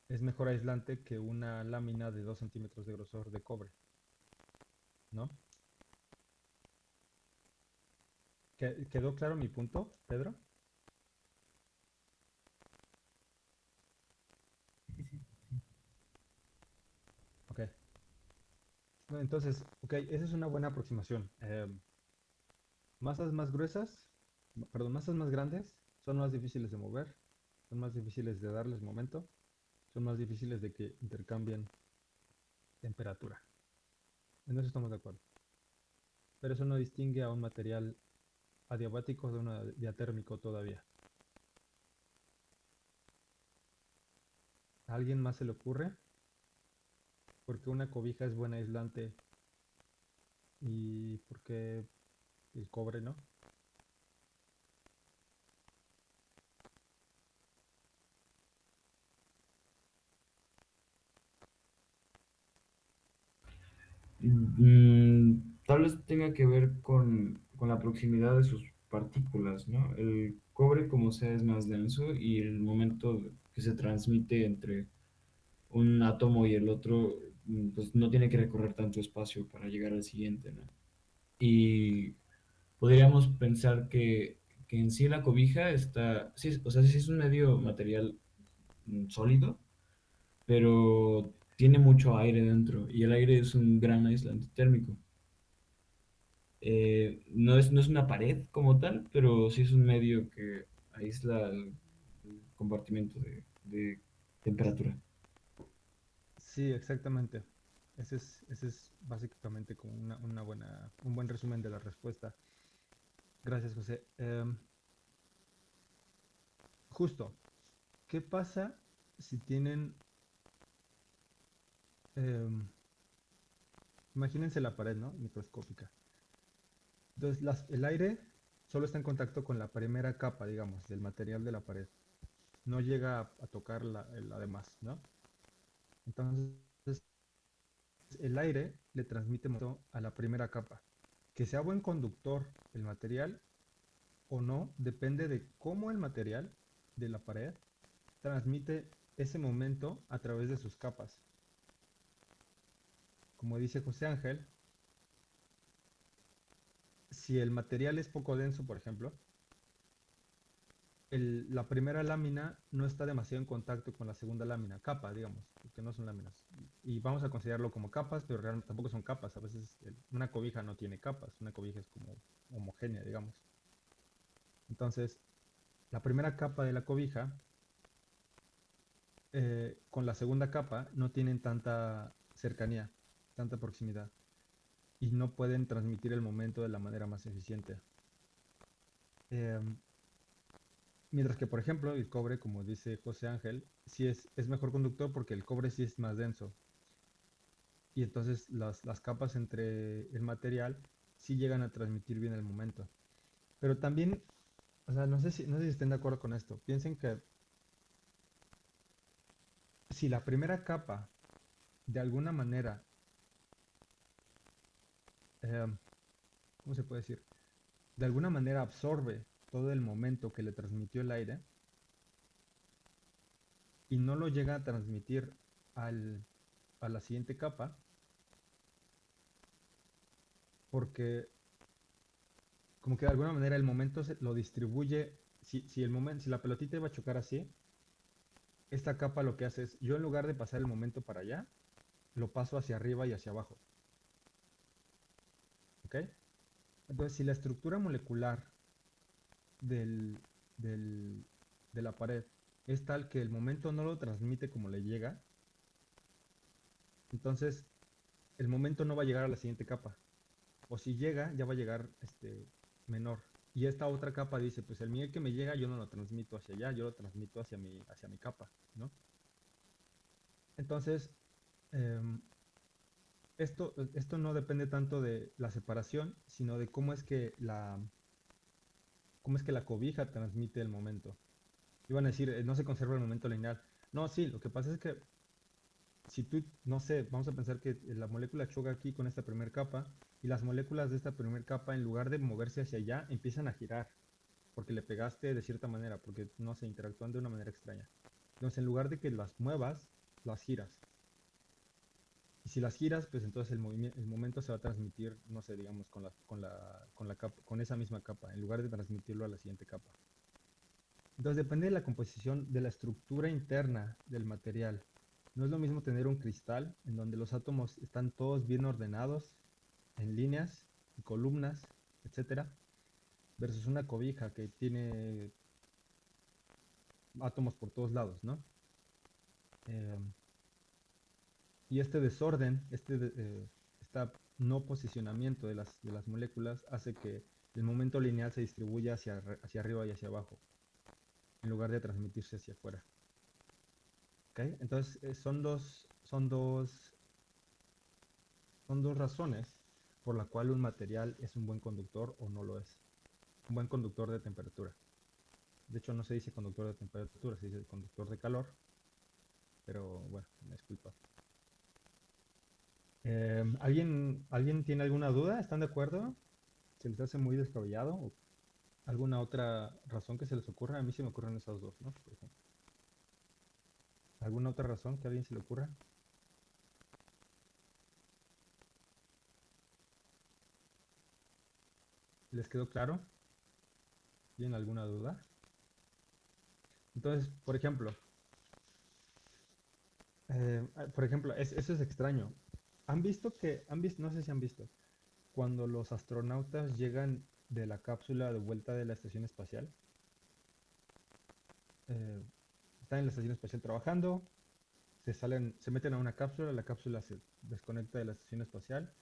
es mejor aislante que una lámina de 2 centímetros de grosor de cobre. ¿No? ¿Que- ¿Quedó claro mi punto, Pedro? Ok. Entonces, ok, esa es una buena aproximación. Eh, masas más gruesas, perdón, masas más grandes son más difíciles de mover, son más difíciles de darles momento, son más difíciles de que intercambien temperatura. En eso estamos de acuerdo. Pero eso no distingue a un material adiabático de un diatérmico todavía. ¿A alguien más se le ocurre? Porque una cobija es buena aislante y porque el cobre no. Mm, tal vez tenga que ver con, con la proximidad de sus partículas, ¿no? El cobre, como sea, es más denso y el momento que se transmite entre un átomo y el otro, mm, pues no tiene que recorrer tanto espacio para llegar al siguiente, ¿no? Y podríamos pensar que, que en sí la cobija está, sí, o sea, sí es un medio material mm, sólido, pero tiene mucho aire dentro y el aire es un gran aislante térmico. Eh, no es, no es una pared como tal, pero sí es un medio que aísla el, compartimiento de, de temperatura. Sí, exactamente. Ese es, ese es básicamente como una, una buena, un buen resumen de la respuesta. Gracias, José. Em, justo, ¿qué pasa si tienen... em, imagínense la pared, ¿no? Microscópica. Entonces, las- el aire solo está en contacto con la primera capa, digamos, del material de la pared. No llega a, a tocar la, demás, ¿no? Entonces, el aire le transmite a la primera capa. Que sea buen conductor el material o no, depende de cómo el material de la pared transmite ese momento a través de sus capas. Como dice José Ángel, si el material es poco denso, por ejemplo, la primera lámina no está demasiado en contacto con la segunda lámina, capa, digamos, que no son láminas. Y vamos a considerarlo como capas, pero realmente tampoco son capas. A veces una cobija no tiene capas, una cobija es como homogénea, digamos. Entonces, la primera capa de la cobija eh, con la segunda capa no tienen tanta cercanía, tanta proximidad. Y no pueden transmitir el momento de la manera más eficiente. Em, Mientras que, por ejemplo, el cobre, como dice José Ángel, sí es, es mejor conductor porque el cobre sí es más denso. Y entonces las, las capas entre el material sí llegan a transmitir bien el momento. Pero también, o sea, no sé si, no sé si estén de acuerdo con esto. Piensen que si la primera capa de alguna manera, em, ¿cómo se puede decir? De alguna manera absorbe todo el momento que le transmitió el aire y no lo llega a transmitir al, a la siguiente capa porque como que de alguna manera el momento se lo distribuye si, si el momento si la pelotita iba a chocar así esta capa lo que hace es yo en lugar de pasar el momento para allá lo paso hacia arriba y hacia abajo entonces si la estructura molecular de la pared es tal que el momento no lo transmite como le llega, entonces el momento no va a llegar a la siguiente capa. O si llega, ya va a llegar este menor. Y esta otra capa dice, pues el mío que me llega yo no lo transmito hacia allá, yo lo transmito hacia mi, hacia mi capa, ¿no? Entonces, em, esto, esto no depende tanto de la separación, sino de cómo es que la, cómo es que la cobija transmite el momento. Iban a decir, eh, no se conserva el momento lineal. No, sí, lo que pasa es que si tú, no sé, vamos a pensar que la molécula choca aquí con esta primera capa y las moléculas de esta primera capa, en lugar de moverse hacia allá, empiezan a girar porque le pegaste de cierta manera, porque no se interactúan de una manera extraña. Entonces, en lugar de que las muevas, las giras. Si las giras, pues entonces el, el momento se va a transmitir, no sé, digamos, con, la, con, la, con, la capa, con esa misma capa, en lugar de transmitirlo a la siguiente capa. Entonces depende de la composición, de la estructura interna del material. No es lo mismo tener un cristal en donde los átomos están todos bien ordenados, en líneas y columnas, etcétera, versus una cobija que tiene átomos por todos lados, ¿no? Eh, y este desorden, este eh, no posicionamiento de las, de las moléculas hace que el momento lineal se distribuya hacia, arriba y hacia abajo, en lugar de transmitirse hacia afuera. Entonces eh, son dos, son dos, son dos razones por la cual un material es un buen conductor o no lo es. Un buen conductor de temperatura. De hecho no se dice conductor de temperatura, se dice conductor de calor. Pero bueno, me disculpa. Eh, ¿alguien, ¿Alguien tiene alguna duda? ¿Están de acuerdo? ¿Se les hace muy descabellado? ¿Alguna otra razón que se les ocurra? A mí se me ocurren esas dos, ¿no? Por ejemplo. ¿Alguna otra razón que a alguien se le ocurra? ¿Les quedó claro? ¿Tienen alguna duda? Entonces, por ejemplo, eh, por ejemplo, eso es extraño. ¿Han visto que, han visto, no sé si han visto, cuando los astronautas llegan de la cápsula de vuelta de la estación espacial? Eh, están en la estación espacial trabajando, se salen, se meten a una cápsula, la cápsula se desconecta de la estación espacial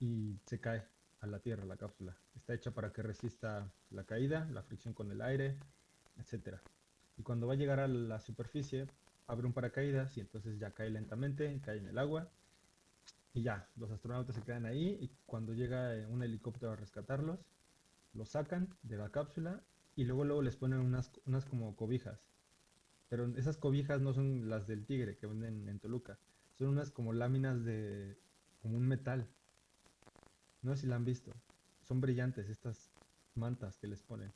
y se cae a la Tierra la cápsula. Está hecha para que resista la caída, la fricción con el aire, etcétera. Y cuando va a llegar a la superficie, abre un paracaídas y entonces ya cae lentamente, cae en el agua y ya, los astronautas se quedan ahí y cuando llega eh, un helicóptero a rescatarlos, los sacan de la cápsula y luego luego les ponen unas, unas como cobijas. Pero esas cobijas no son las del tigre que venden en Toluca, son unas como láminas de como un metal. No sé si la han visto. Son brillantes estas mantas que les ponen.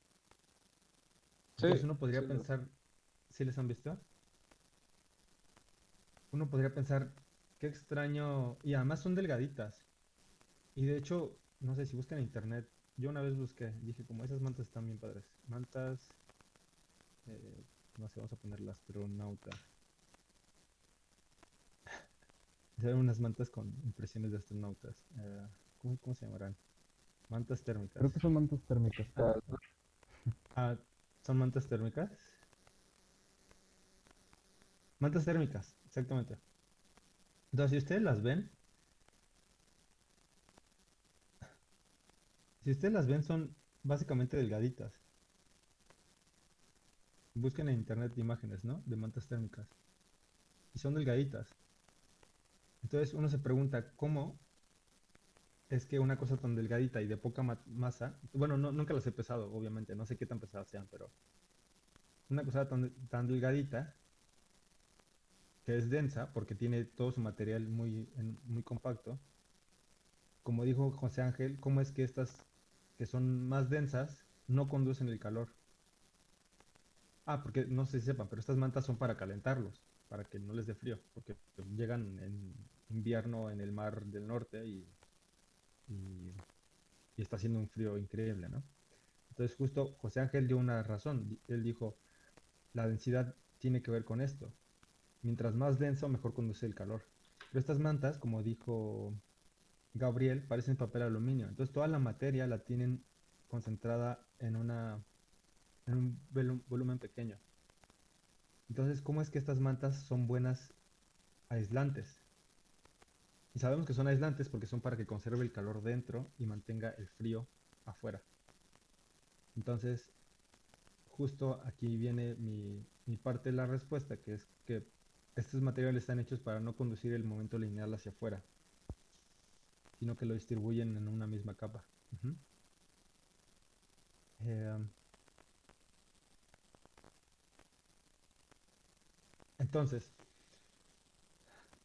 Entonces uno podría pensar, ¿sí les han visto? Uno podría pensar, qué extraño, y además son delgaditas. Y de hecho, no sé si buscan en internet, yo una vez busqué, dije como esas mantas están bien padres. Mantas, eh, no sé, vamos a poner la astronauta. Son unas mantas con impresiones de astronautas. Eh, ¿cómo, se llamarán? Mantas térmicas. Creo que son mantas térmicas. Ah, ah, ¿Son mantas térmicas? Mantas térmicas, exactamente. Entonces, si ustedes las ven, si ustedes las ven, son básicamente delgaditas. Busquen en internet imágenes, ¿no? De mantas térmicas. Y son delgaditas. Entonces uno se pregunta, ¿cómo es que una cosa tan delgadita y de poca masa, bueno, no, nunca las he pesado, obviamente, no sé qué tan pesadas sean, pero una cosa tan delgadita, que es densa, porque tiene todo su material muy, muy compacto, como dijo José Ángel, ¿cómo es que estas que son más densas no conducen el calor? Ah, porque no si sepan, pero estas mantas son para calentarlos, para que no les dé frío, porque llegan en invierno en el mar del norte y, está haciendo un frío increíble, ¿no? Entonces justo José Ángel dio una razón, él dijo, la densidad tiene que ver con esto. Mientras más denso, mejor conduce el calor. Pero estas mantas, como dijo Gabriel, parecen papel aluminio. Entonces toda la materia la tienen concentrada en una en un volumen pequeño. Entonces, ¿cómo es que estas mantas son buenas aislantes? Y sabemos que son aislantes porque son para que conserve el calor dentro y mantenga el frío afuera. Entonces, justo aquí viene mi parte de la respuesta, que es que estos materiales están hechos para no conducir el momento lineal hacia afuera, sino que lo distribuyen en una misma capa. Em, entonces,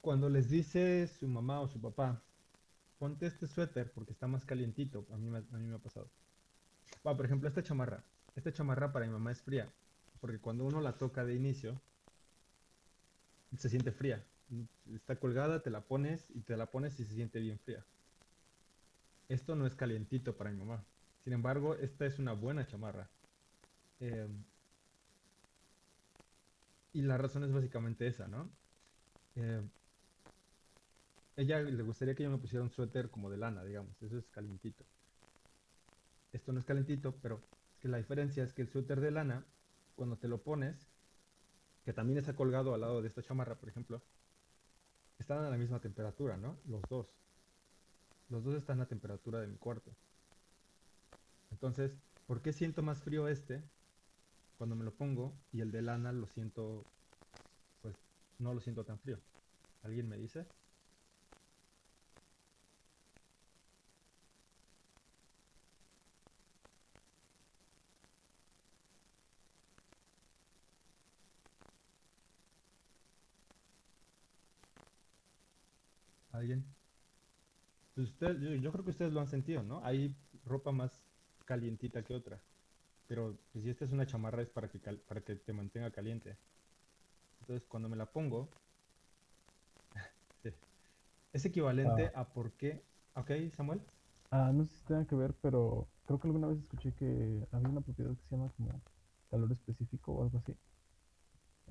cuando les dice su mamá o su papá, ponte este suéter porque está más calientito, a mí me, ha pasado. Por ejemplo, esta chamarra. Esta chamarra para mi mamá es fría, porque cuando uno la toca de inicio, se siente fría. Está colgada, te la pones y te la pones y se siente bien fría. Esto no es calientito para mi mamá. Sin embargo, esta es una buena chamarra. Em, y la razón es básicamente esa, ¿no? Em, ella le gustaría que yo me pusiera un suéter como de lana, digamos. Eso es calientito. Esto no es calentito, pero que la diferencia es que el suéter de lana, cuando te lo pones, que también está colgado al lado de esta chamarra, por ejemplo, están a la misma temperatura, ¿no? Los dos. Los dos están a temperatura de mi cuarto. Entonces, ¿por qué siento más frío este cuando me lo pongo y el de lana lo siento, pues no lo siento tan frío? ¿Alguien me dice? ¿Alguien? Pues usted- yo, yo creo que ustedes lo han sentido, ¿no? Hay ropa más calientita que otra. Pero pues, si esta es una chamarra es para que, cal- para que te mantenga caliente. Entonces cuando me la pongo, es equivalente a por qué... Ok, Samuel. Ah, no sé si tenga que ver, pero creo que alguna vez escuché que había una propiedad que se llama como calor específico o algo así.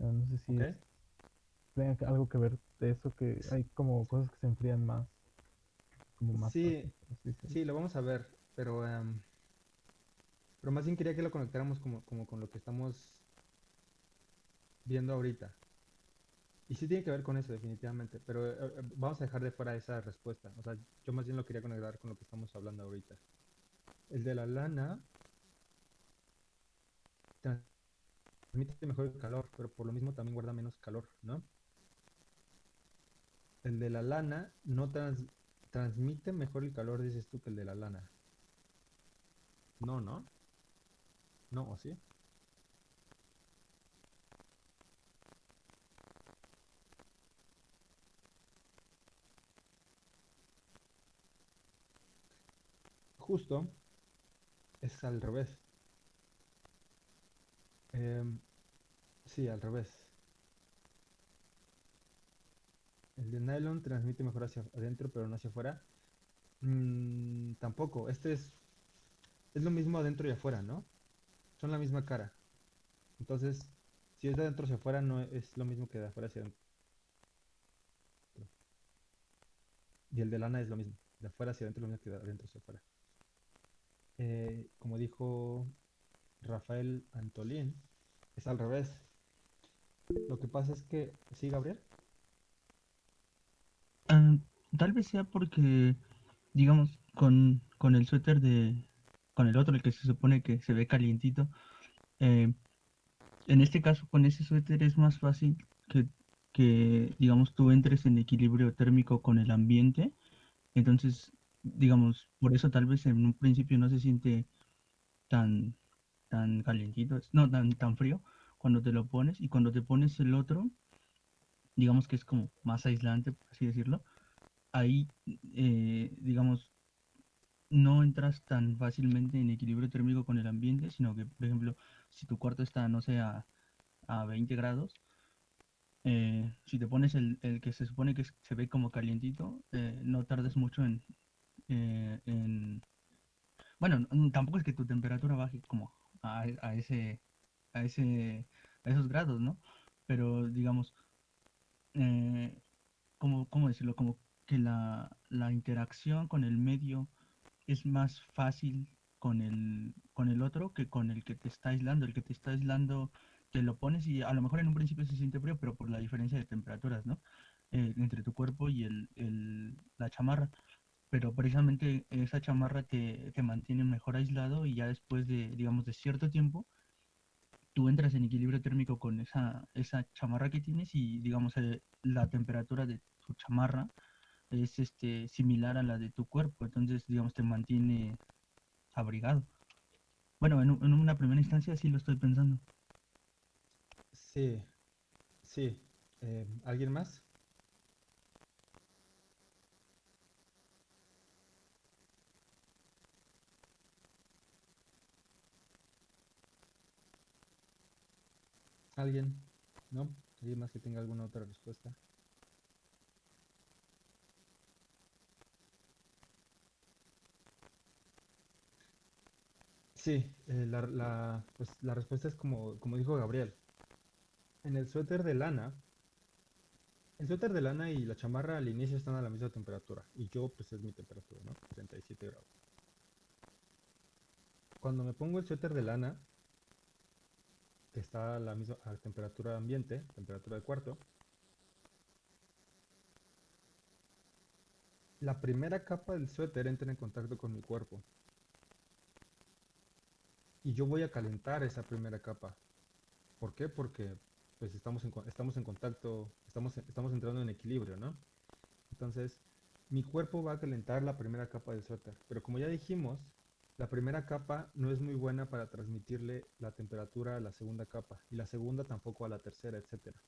Ah, no sé si es- tenga algo que ver de eso, que hay como cosas que se enfrían más, como más Sí, fácil. Sí, lo vamos a ver, pero, em, pero más bien quería que lo conectáramos como, como con lo que estamos viendo ahorita. Y sí tiene que ver con eso, definitivamente, pero eh, eh, vamos a dejar de fuera esa respuesta. O sea, yo más bien lo quería conectar con lo que estamos hablando ahorita. El de la lana transmite mejor el calor, pero por lo mismo también guarda menos calor, ¿no? El de la lana no trans- transmite mejor el calor, dices tú, que el de la lana. No, ¿no? No, ¿o sí? Justo es al revés. Em, sí, al revés. El de nylon transmite mejor hacia adentro, pero no hacia afuera. Mm, tampoco. Este es, es lo mismo adentro y afuera, ¿no? Son la misma cara. Entonces, si es de adentro hacia afuera, no es lo mismo que de afuera hacia adentro. Y el de lana es lo mismo. De afuera hacia adentro es lo mismo que de adentro hacia afuera. Eh, como dijo Rafael Antolín, es al revés. Lo que pasa es que, ¿sí, Gabriel? Tal vez sea porque, digamos, con, con el suéter de, con el otro, el que se supone que se ve calientito, eh, en este caso con ese suéter es más fácil que, que, digamos, tú entres en equilibrio térmico con el ambiente. Entonces, digamos, por eso tal vez en un principio no se siente tan, tan calientito, no, tan, tan frío cuando te lo pones y cuando te pones el otro, digamos que es como más aislante, por así decirlo, ahí, eh, digamos, no entras tan fácilmente en equilibrio térmico con el ambiente, sino que, por ejemplo, si tu cuarto está, no sé, a, a 20 grados, eh, si te pones el, el que se supone que se ve como calientito, eh, no tardes mucho en, eh, en... Bueno, tampoco es que tu temperatura baje como a, a ese, a ese, a esos grados, ¿no? Pero digamos, ¿cómo, cómo decirlo? Como que la, la interacción con el medio es más fácil con el, con el otro que con el que te está aislando. El que te está aislando te lo pones y a lo mejor en un principio se siente frío, pero por la diferencia de temperaturas, ¿no? Eh, entre tu cuerpo y el, el- la chamarra. Pero precisamente esa chamarra te, te mantiene mejor aislado y ya después de, digamos, de cierto tiempo, tú entras en equilibrio térmico con esa, esa chamarra que tienes y, digamos, eh, la temperatura de tu chamarra es este, similar a la de tu cuerpo. Entonces, digamos, te mantiene abrigado. Bueno, en, una primera instancia sí lo estoy pensando. Sí, sí. Eh, ¿alguien más? ¿Alguien? ¿No? ¿Alguien más que tenga alguna otra respuesta? Sí, eh, pues la respuesta es como, como dijo Gabriel. En el suéter de lana, el suéter de lana y la chamarra al inicio están a la misma temperatura. Y yo, pues es mi temperatura, ¿no? 37 grados. Cuando me pongo el suéter de lana, que está a la misma a temperatura ambiente, temperatura de cuarto, la primera capa del suéter entra en contacto con mi cuerpo. Y yo voy a calentar esa primera capa. ¿Por qué? Porque pues estamos estamos en contacto, estamos, estamos entrando en equilibrio, ¿no? Entonces, mi cuerpo va a calentar la primera capa del suéter. Pero como ya dijimos, la primera capa no es muy buena para transmitirle la temperatura a la segunda capa. Y la segunda tampoco a la tercera, etcétera.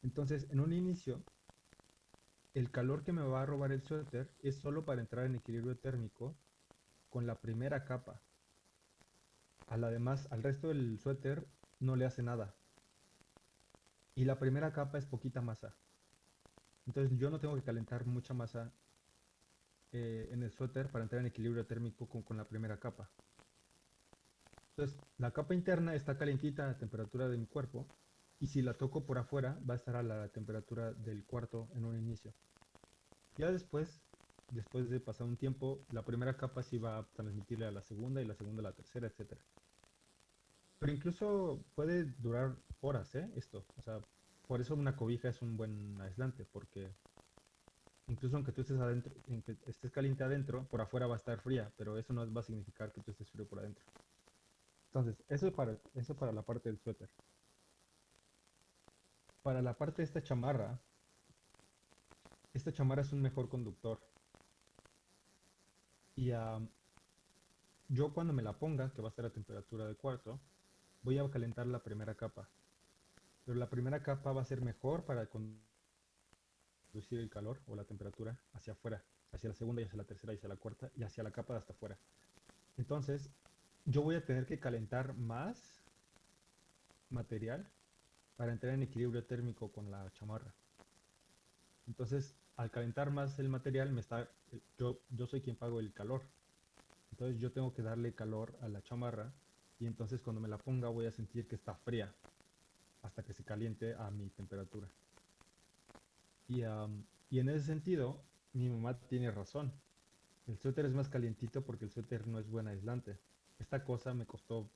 Entonces, en un inicio, el calor que me va a robar el suéter es solo para entrar en equilibrio térmico con la primera capa. Al además, al resto del suéter no le hace nada. Y la primera capa es poquita masa. Entonces yo no tengo que calentar mucha masa eh, en el suéter para entrar en equilibrio térmico con, con la primera capa. Entonces la capa interna está calientita a la temperatura de mi cuerpo y si la toco por afuera va a estar a la temperatura del cuarto en un inicio. Ya después, después de pasar un tiempo, la primera capa sí va a transmitirle a la segunda y la segunda a la tercera, etcétera. Pero incluso puede durar horas, ¿eh? Esto. O sea, por eso una cobija es un buen aislante, porque incluso aunque tú estés adentro, estés caliente adentro, por afuera va a estar fría, pero eso no va a significar que tú estés frío por adentro. Entonces, eso es para, eso para la parte del suéter. Para la parte de esta chamarra, esta chamarra es un mejor conductor. Y yo cuando me la ponga, que va a ser a temperatura de cuarto, voy a calentar la primera capa. Pero la primera capa va a ser mejor para conducir el calor o la temperatura hacia afuera, hacia la segunda y hacia la tercera y hacia la cuarta y hacia la capa de hasta afuera. Entonces, yo voy a tener que calentar más material para entrar en equilibrio térmico con la chamarra. Entonces, al calentar más el material, me está, yo, yo soy quien pago el calor. Entonces yo tengo que darle calor a la chamarra y entonces cuando me la ponga voy a sentir que está fría hasta que se caliente a mi temperatura. Y, y en ese sentido, mi mamá tiene razón. El suéter es más calientito porque el suéter no es buen aislante. Esta cosa me costó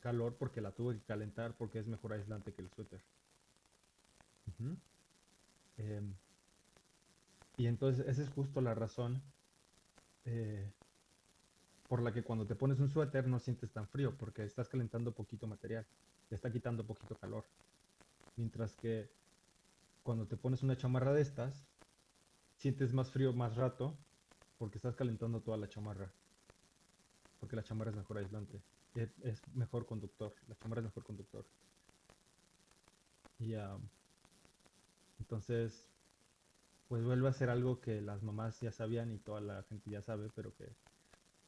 calor porque la tuve que calentar porque es mejor aislante que el suéter. Y entonces esa es justo la razón eh, por la que cuando te pones un suéter no sientes tan frío porque estás calentando poquito material, te está quitando poquito calor. Mientras que cuando te pones una chamarra de estas, sientes más frío más rato porque estás calentando toda la chamarra. Porque la chamarra es mejor aislante, es, es mejor conductor, la chamarra es mejor conductor. Y entonces, pues vuelve a ser algo que las mamás ya sabían y toda la gente ya sabe, pero que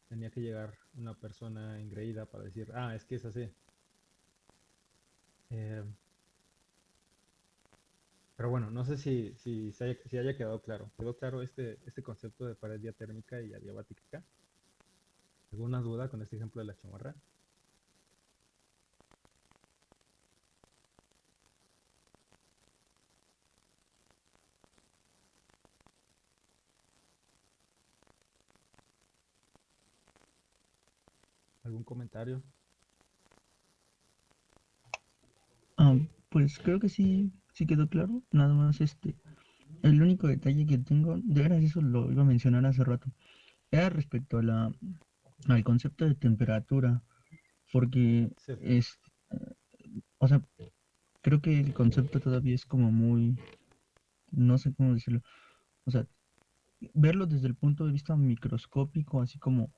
tenía que llegar una persona engreída para decir, ah, es que es así. Eh, pero bueno, no sé si, si, haya, si haya quedado claro. ¿Quedó claro este, este concepto de pared diatérmica y adiabática? ¿Alguna duda con este ejemplo de la chamarra? ¿Algún comentario? Ah, pues creo que sí, sí quedó claro. Nada más este. El único detalle que tengo, de veras eso lo iba a mencionar hace rato, era respecto a la, al concepto de temperatura, porque Sí. es, o sea, creo que el concepto todavía es como muy, no sé cómo decirlo, o sea, verlo desde el punto de vista microscópico, así como,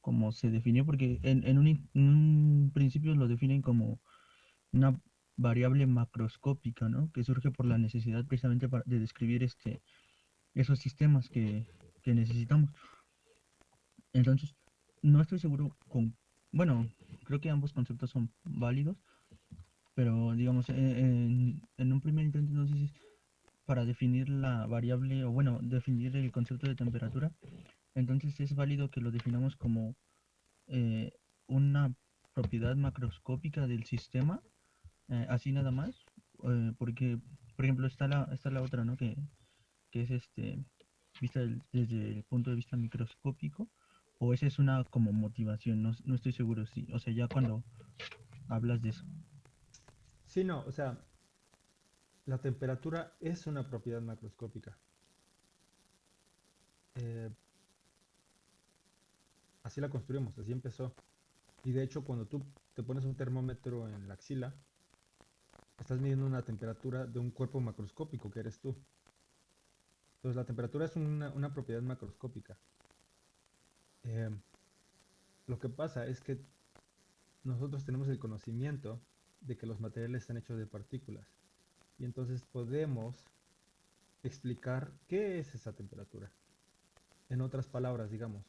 como se definió, porque en, en un, principio lo definen como una variable macroscópica, ¿no? Que surge por la necesidad precisamente para- de describir este, esos sistemas que, que necesitamos. Entonces, no estoy seguro con, bueno, creo que ambos conceptos son válidos, pero digamos, e- en, en un primer intento, entonces, para definir la variable, o bueno, definir el concepto de temperatura, entonces es válido que lo definamos como eh, una propiedad macroscópica del sistema, eh, así nada más, eh, porque, por ejemplo, está la, está la otra, ¿no? Que, que es este, vista desde el punto de vista microscópico, o esa es una como motivación, no, no estoy seguro si, o sea, ya cuando hablas de eso. Sí, no, o sea, la temperatura es una propiedad macroscópica. Eh, así la construimos, así empezó. Y de hecho, cuando tú te pones un termómetro en la axila, estás midiendo una temperatura de un cuerpo macroscópico que eres tú. Entonces, la temperatura es una, propiedad macroscópica. Eh, lo que pasa es que nosotros tenemos el conocimiento de que los materiales están hechos de partículas. Y entonces podemos explicar qué es esa temperatura. En otras palabras, digamos,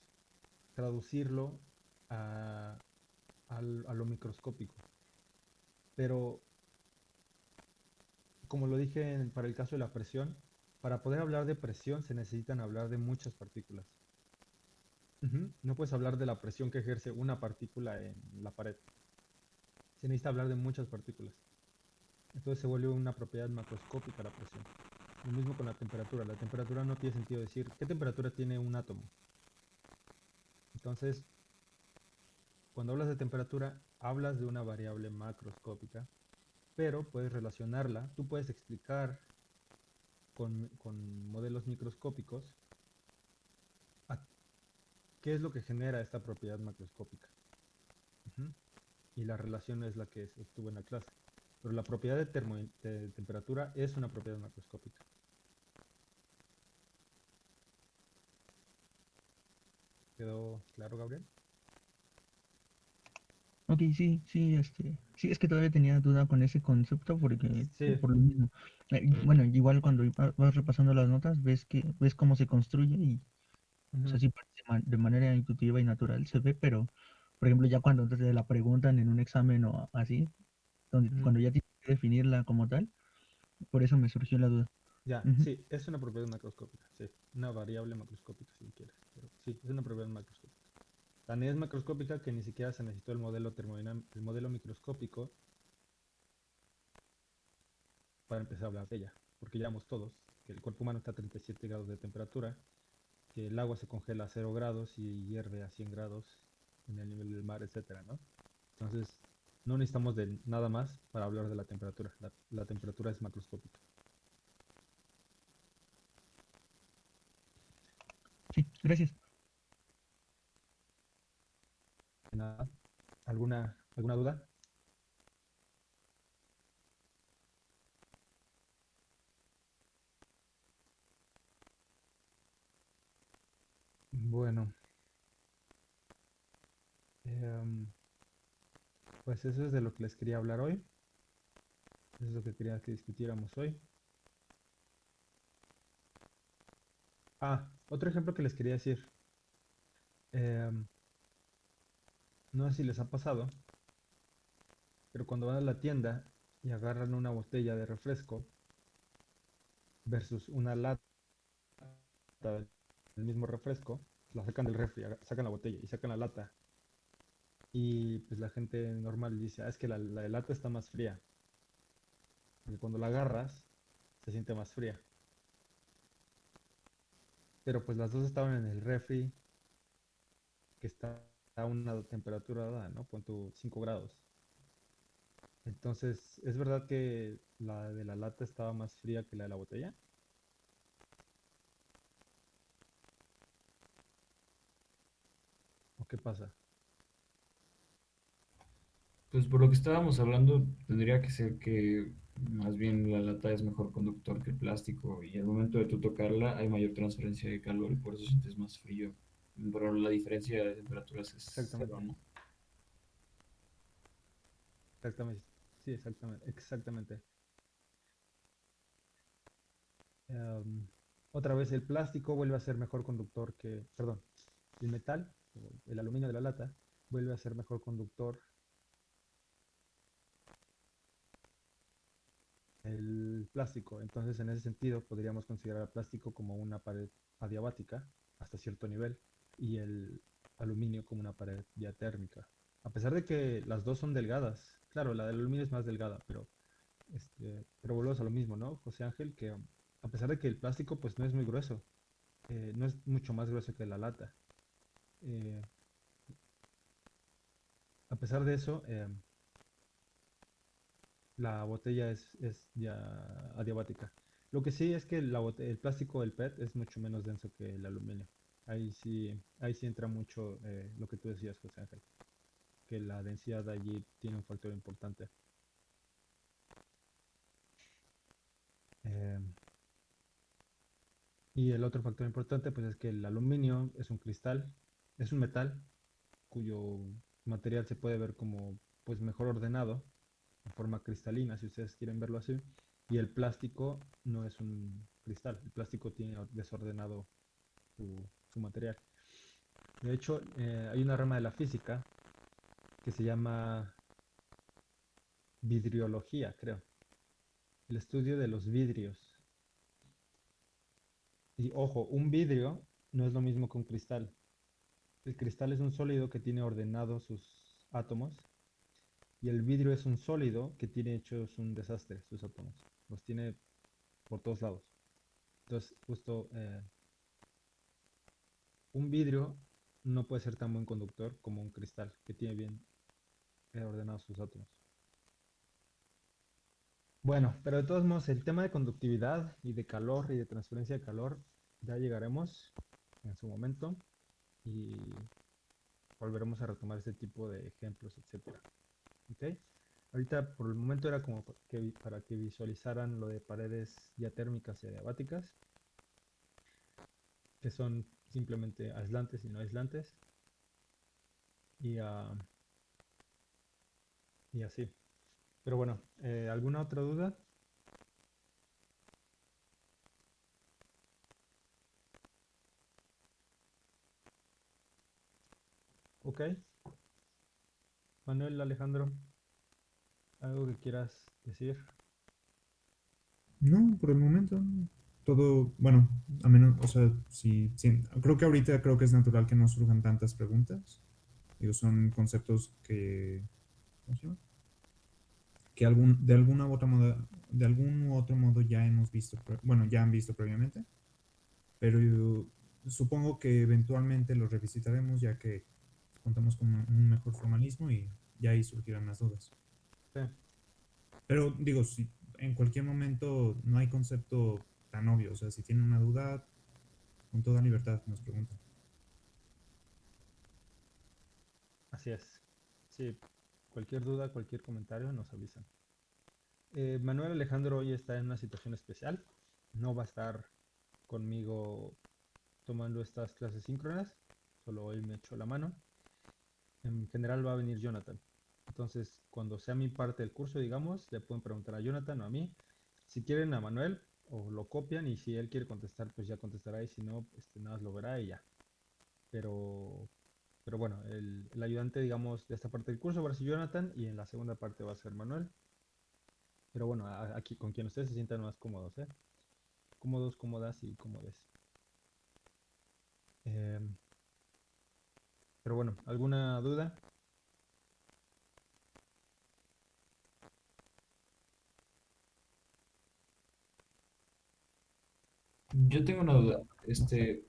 traducirlo a, al- a lo microscópico. Pero, como lo dije en- para el caso de la presión, para poder hablar de presión se necesitan hablar de muchas partículas. Ujú, No puedes hablar de la presión que ejerce una partícula en la pared. Se necesita hablar de muchas partículas. Entonces se vuelve una propiedad macroscópica la presión. Lo mismo con la temperatura. La temperatura no tiene sentido decir qué temperatura tiene un átomo. Entonces, cuando hablas de temperatura, hablas de una variable macroscópica, pero puedes relacionarla, tú puedes explicar con, modelos microscópicos qué es lo que genera esta propiedad macroscópica. Y la relación es la que estuvo en la clase. Pero la propiedad de temperatura es una propiedad macroscópica. ¿Quedó claro, Gabriel? Ok, sí, sí, este, sí, es que todavía tenía duda con ese concepto porque, Sí. por lo mismo. Eh, Bueno, igual cuando va- vas repasando las notas, ves que, ves cómo se construye y, o sea, Ujú. sí parece ma- de manera intuitiva y natural se ve, pero, por ejemplo, ya cuando te la preguntan en un examen o así, donde, cuando ya tienes que definirla como tal, por eso me surgió la duda. Ya, sí, es una propiedad macroscópica, sí. Una variable macroscópica, si quieres. Pero sí, es una propiedad macroscópica. Tan es macroscópica que ni siquiera se necesitó el modelo termodinámico, el modelo microscópico para empezar a hablar de ella. Porque ya vemos todos que el cuerpo humano está a 37 grados de temperatura, que el agua se congela a 0 grados y hierve a 100 grados en el nivel del mar, etcétera, ¿no? Entonces, no necesitamos de nada más para hablar de la temperatura. La, la temperatura es macroscópica. Sí, gracias. ¿Alguna, alguna duda? Bueno. Em, pues eso es de lo que les quería hablar hoy. Eso es lo que quería que discutiéramos hoy. Ah, otro ejemplo que les quería decir. Em, no sé si les ha pasado, pero cuando van a la tienda y agarran una botella de refresco versus una lata del mismo refresco, la sacan del refri, sacan la botella y sacan la lata. Y pues la gente normal dice, ah, es que la, la de lata está más fría. Porque cuando la agarras, se siente más fría. Pero pues las dos estaban en el refri, que está a una temperatura dada, ¿no? Pon tu 5 grados. Entonces, ¿es verdad que la de la lata estaba más fría que la de la botella? ¿O qué pasa? Pues por lo que estábamos hablando, tendría que ser que más bien la lata es mejor conductor que el plástico y al momento de tú tocarla hay mayor transferencia de calor y por eso sientes más frío. Pero la diferencia de temperaturas es Exactamente. cero, ¿no? Exactamente. Sí, exactamente. Exactamente. Em, otra vez, el plástico vuelve a ser mejor conductor que, perdón, el metal, el aluminio de la lata, vuelve a ser mejor conductor el plástico. Entonces, en ese sentido, podríamos considerar el plástico como una pared adiabática hasta cierto nivel y el aluminio como una pared diatérmica. A pesar de que las dos son delgadas, claro, la del aluminio es más delgada, pero, este, pero volvemos a lo mismo, ¿no, José Ángel? Que a pesar de que el plástico pues no es muy grueso, eh, no es mucho más grueso que la lata. eh, a pesar de eso, eh, la botella es, es ya adiabática. Lo que sí es que la el plástico del PET es mucho menos denso que el aluminio. Ahí sí, ahí sí entra mucho eh, lo que tú decías, José Ángel, que la densidad allí tiene un factor importante. Eh, y el otro factor importante, pues es que el aluminio es un cristal, es un metal cuyo material se puede ver como pues mejor ordenado, en forma cristalina, si ustedes quieren verlo así. Y el plástico no es un cristal, el plástico tiene desordenado su, su material. De hecho, eh, hay una rama de la física que se llama vidriología, creo. El estudio de los vidrios. Y ojo, un vidrio no es lo mismo que un cristal. El cristal es un sólido que tiene ordenados sus átomos y el vidrio es un sólido que tiene hechos un desastre, sus átomos. Los tiene por todos lados. Entonces, justo eh, un vidrio no puede ser tan buen conductor como un cristal que tiene bien eh, ordenados sus átomos. Bueno, pero de todos modos, el tema de conductividad y de calor y de transferencia de calor, ya llegaremos en su momento y volveremos a retomar este tipo de ejemplos, etcétera. ¿Ok? Ahorita por el momento era como que, para que visualizaran lo de paredes diatérmicas y adiabáticas, que son simplemente aislantes y no aislantes. Y, ah, y así. Pero bueno, eh, ¿alguna otra duda? Ok. Manuel, Alejandro, ¿algo que quieras decir? No, por el momento, todo, bueno, a menos, o sea, sí, sí, creo que ahorita creo que es natural que no surjan tantas preguntas. Digo, son conceptos que, ¿cómo se llama? Que algún, de alguna u otra modo, de algún u otro modo ya hemos visto, bueno, ya han visto previamente, pero supongo que eventualmente los revisitaremos ya que contamos con un mejor formalismo y ya ahí surgirán más dudas. Sí. Pero digo, si en cualquier momento no hay concepto tan obvio, o sea, si tienen una duda, con toda libertad nos preguntan. Así es. Sí, cualquier duda, cualquier comentario nos avisan. Eh, Manuel Alejandro hoy está en una situación especial. No va a estar conmigo tomando estas clases síncronas. Solo hoy me echó la mano. En general va a venir Jonathan. Entonces, cuando sea mi parte del curso, digamos, le pueden preguntar a Jonathan o a mí. Si quieren a Manuel, o lo copian y si él quiere contestar, pues ya contestará y si no, este, nada más lo verá y ya. Pero, pero bueno, el, ayudante, digamos, de esta parte del curso va a ser Jonathan y en la segunda parte va a ser Manuel. Pero bueno, aquí con quien ustedes se sientan más cómodos, ¿eh? Cómodos, cómodas y cómodes. Em, pero bueno, ¿alguna duda? Yo tengo una duda. Este,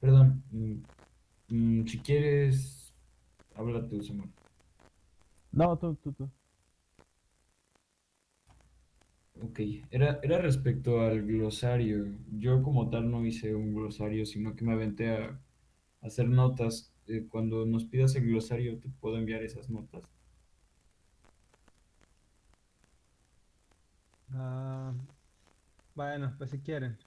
perdón, mm, mm, si quieres Habla tú, Samuel. No, tú, tú, tú. Ok, era, era respecto al glosario. Yo como tal no hice un glosario, sino que me aventé a, a hacer notas. Eh, cuando nos pidas el glosario, te puedo enviar esas notas. Ah, bueno, pues si quieren.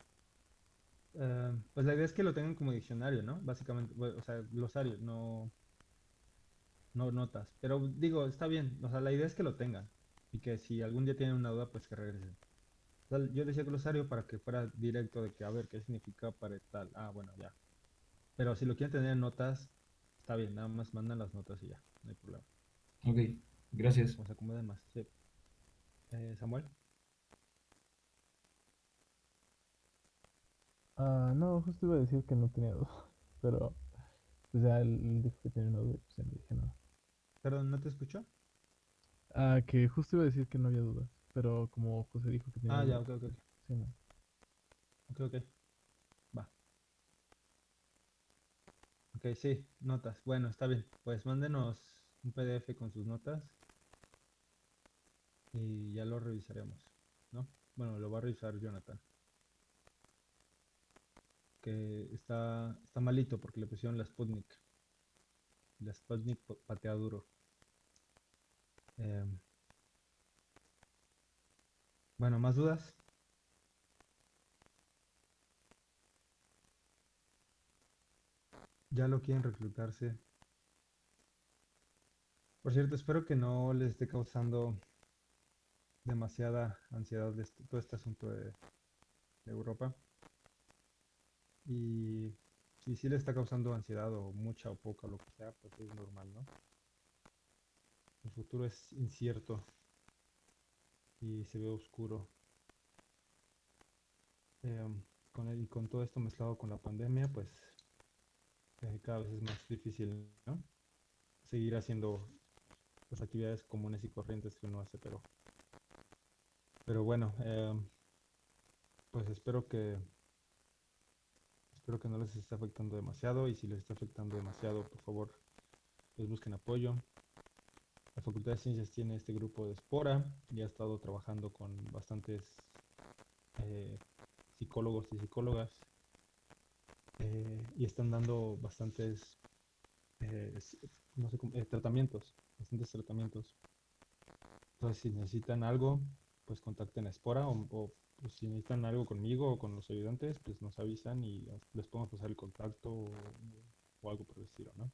Eh, pues la idea es que lo tengan como diccionario, ¿no? Básicamente, o sea, glosario, no, no notas. Pero digo, está bien, o sea, la idea es que lo tengan. Y que si algún día tienen una duda, pues que regresen. Yo decía glosario para que fuera directo de que, a ver, ¿qué significa para tal? Ah, bueno, ya. Pero si lo quieren tener en notas, está bien, nada más mandan las notas y ya, no hay problema. Ok, gracias. Como se acomoden más, sí. Eh, Samuel. Ah, no, justo iba a decir que no tenía duda, pero pues ya él, dijo que tenía una duda y pues ya no dije nada. Perdón, ¿no te escuchó? Ah, que justo iba a decir que no había dudas, pero como José dijo que tenía Ah, ya, ok, ok, ok. sí, no. Ok, ok. Ok, sí, notas. Bueno, está bien. Pues mándenos un PDF con sus notas y ya lo revisaremos, ¿no? Bueno, lo va a revisar Jonathan. Que está, está malito porque le pusieron la Sputnik. La Sputnik pa- patea duro. Em, bueno, ¿más dudas? Ya lo quieren reclutarse. Por cierto, espero que no les esté causando demasiada ansiedad de este- todo este asunto de, Europa. Y si le está causando ansiedad o mucha o poca, lo que sea, pues es normal, ¿no? El futuro es incierto y se ve oscuro. Em, con con todo esto mezclado con la pandemia, pues cada vez es más difícil. Seguir haciendo las actividades comunes y corrientes que uno hace, pero, pero bueno, em, pues espero que, espero que no les esté afectando demasiado y si les está afectando demasiado, por favor, pues busquen apoyo. La Facultad de Ciencias tiene este grupo de Espora y ha estado trabajando con bastantes eh, psicólogos y psicólogas eh, y están dando bastantes eh, no sé eh, tratamientos, bastantes tratamientos. Entonces, si necesitan algo, pues contacten a Espora o, pues, si necesitan algo conmigo o con los ayudantes, pues nos avisan y les podemos pasar el contacto o, algo por el estilo, ¿no?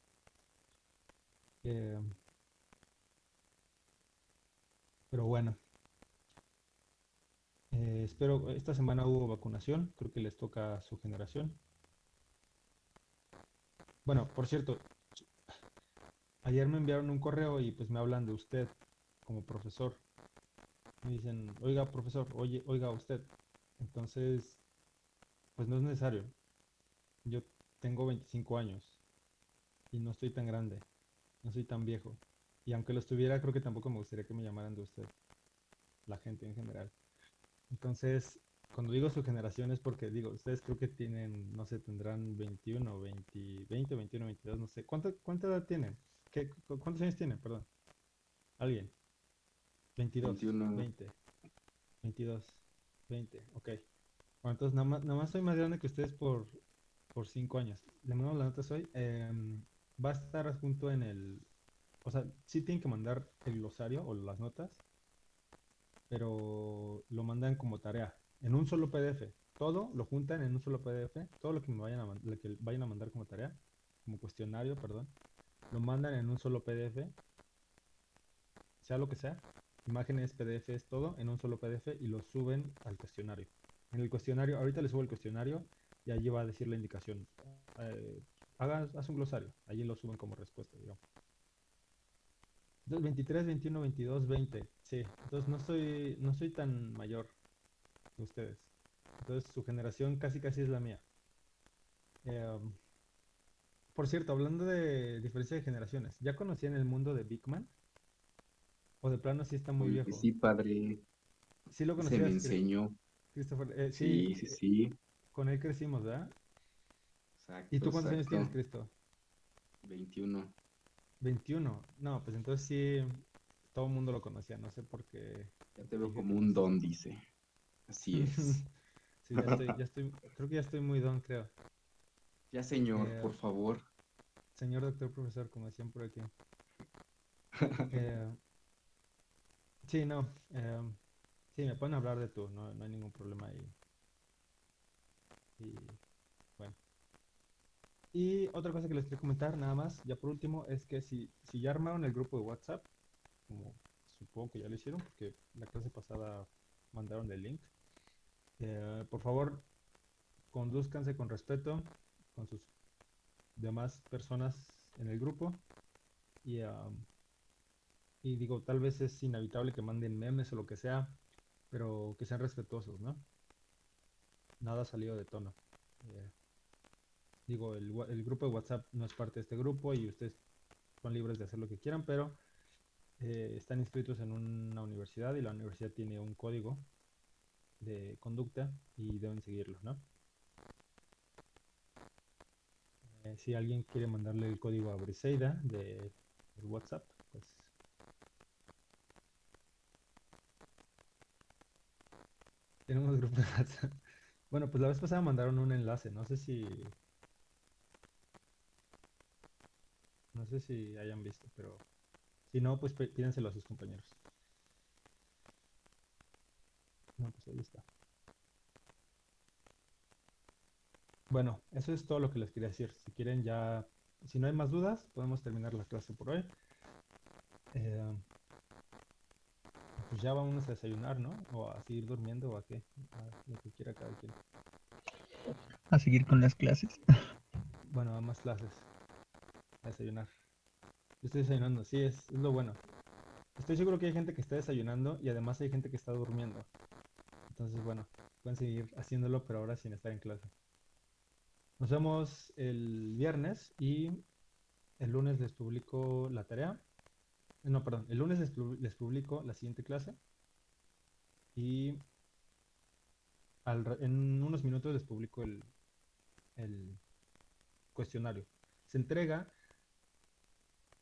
Pero bueno, espero, esta semana hubo vacunación, creo que les toca a su generación. Bueno, por cierto, ayer me enviaron un correo y pues me hablan de usted como profesor. Me dicen, oiga, profesor, oye, oiga usted. Entonces, pues no es necesario. Yo tengo 25 años y no estoy tan grande, no soy tan viejo. Y aunque lo estuviera, creo que tampoco me gustaría que me llamaran de usted, la gente en general. Entonces, cuando digo su generación es porque digo, ustedes creo que tienen, no sé, tendrán 21, 20, 20, 21, 22, no sé. ¿Cuánta, cuánta edad tienen? ¿Qué, cu- ¿Cuántos años tienen? Perdón. ¿Alguien? 22, 21. 20, 22, 20, ok. Bueno, entonces nada más, nada más soy más grande que ustedes por, por 5 años. Le mandamos la nota hoy. em, va a estar junto en el, o sea, sí tienen que mandar el glosario o las notas, pero lo mandan como tarea, en un solo PDF. Todo lo juntan en un solo PDF, todo lo que me vayan a, lo que vayan a mandar como tarea, como cuestionario, perdón, lo mandan en un solo PDF, sea lo que sea, imágenes, PDFs, todo en un solo PDF y lo suben al cuestionario. En el cuestionario, ahorita les subo el cuestionario y allí va a decir la indicación. Eh, haga, haz un glosario, allí lo suben como respuesta, digamos. Entonces, 23, 21, 22, 20. Sí, entonces no soy, no soy tan mayor que ustedes. Entonces su generación casi casi es la mía. Eh, um, por cierto, hablando de diferencia de generaciones, ¿ya conocían el mundo de Big Man? ¿O de plano sí está muy viejo? sí, padre. Sí lo Se me conocías, enseñó. Christopher. Eh, Sí, sí, eh, sí. con él crecimos, ¿verdad? Exacto, ¿Y tú cuántos años tienes. Cristo? 21. 21. No, pues entonces sí, todo el mundo lo conocía, no sé por qué. Ya te veo como un no. don, dice. Así es. Sí, ya estoy, ya estoy, creo que ya estoy muy don, creo. Ya, señor, Eh, por favor. Señor doctor profesor, como decían por aquí. Eh, sí, no. eh, sí, me pueden hablar de tú, no, no hay ningún problema ahí. Y bueno. Y otra cosa que les quiero comentar, nada más, ya por último, es que si, si ya armaron el grupo de WhatsApp, como supongo que ya lo hicieron, porque la clase pasada mandaron el link, eh, por favor, conduzcanse con respeto con sus demás personas en el grupo. Y, y digo, tal vez es inevitable que manden memes o lo que sea, pero que sean respetuosos, ¿no? Nada salido de tono. Eh, digo, el grupo de WhatsApp no es parte de este grupo y ustedes son libres de hacer lo que quieran, pero eh, están inscritos en una universidad y la universidad tiene un código de conducta y deben seguirlo, ¿no? Eh, si alguien quiere mandarle el código a Briseida de WhatsApp, pues tenemos grupo de WhatsApp. Bueno, pues la vez pasada mandaron un enlace, no sé si no sé si hayan visto, pero si no, pues pí- pídenselo a sus compañeros. No, pues ahí está. Bueno, eso es todo lo que les quería decir. Si quieren ya, si no hay más dudas, podemos terminar la clase por hoy. Eh, pues ya vamos a desayunar, ¿no? O a seguir durmiendo o a qué, a lo que quiera cada quien. A seguir con las clases. Bueno, a más clases. A desayunar. Yo estoy desayunando, sí, es, es lo bueno. Estoy seguro que hay gente que está desayunando y además hay gente que está durmiendo. Entonces, bueno, pueden seguir haciéndolo, pero ahora sin estar en clase. Nos vemos el viernes y el lunes les publico la tarea. Eh, No, perdón, el lunes les, pu- les publico la siguiente clase y en unos minutos les publico el, cuestionario. Se entrega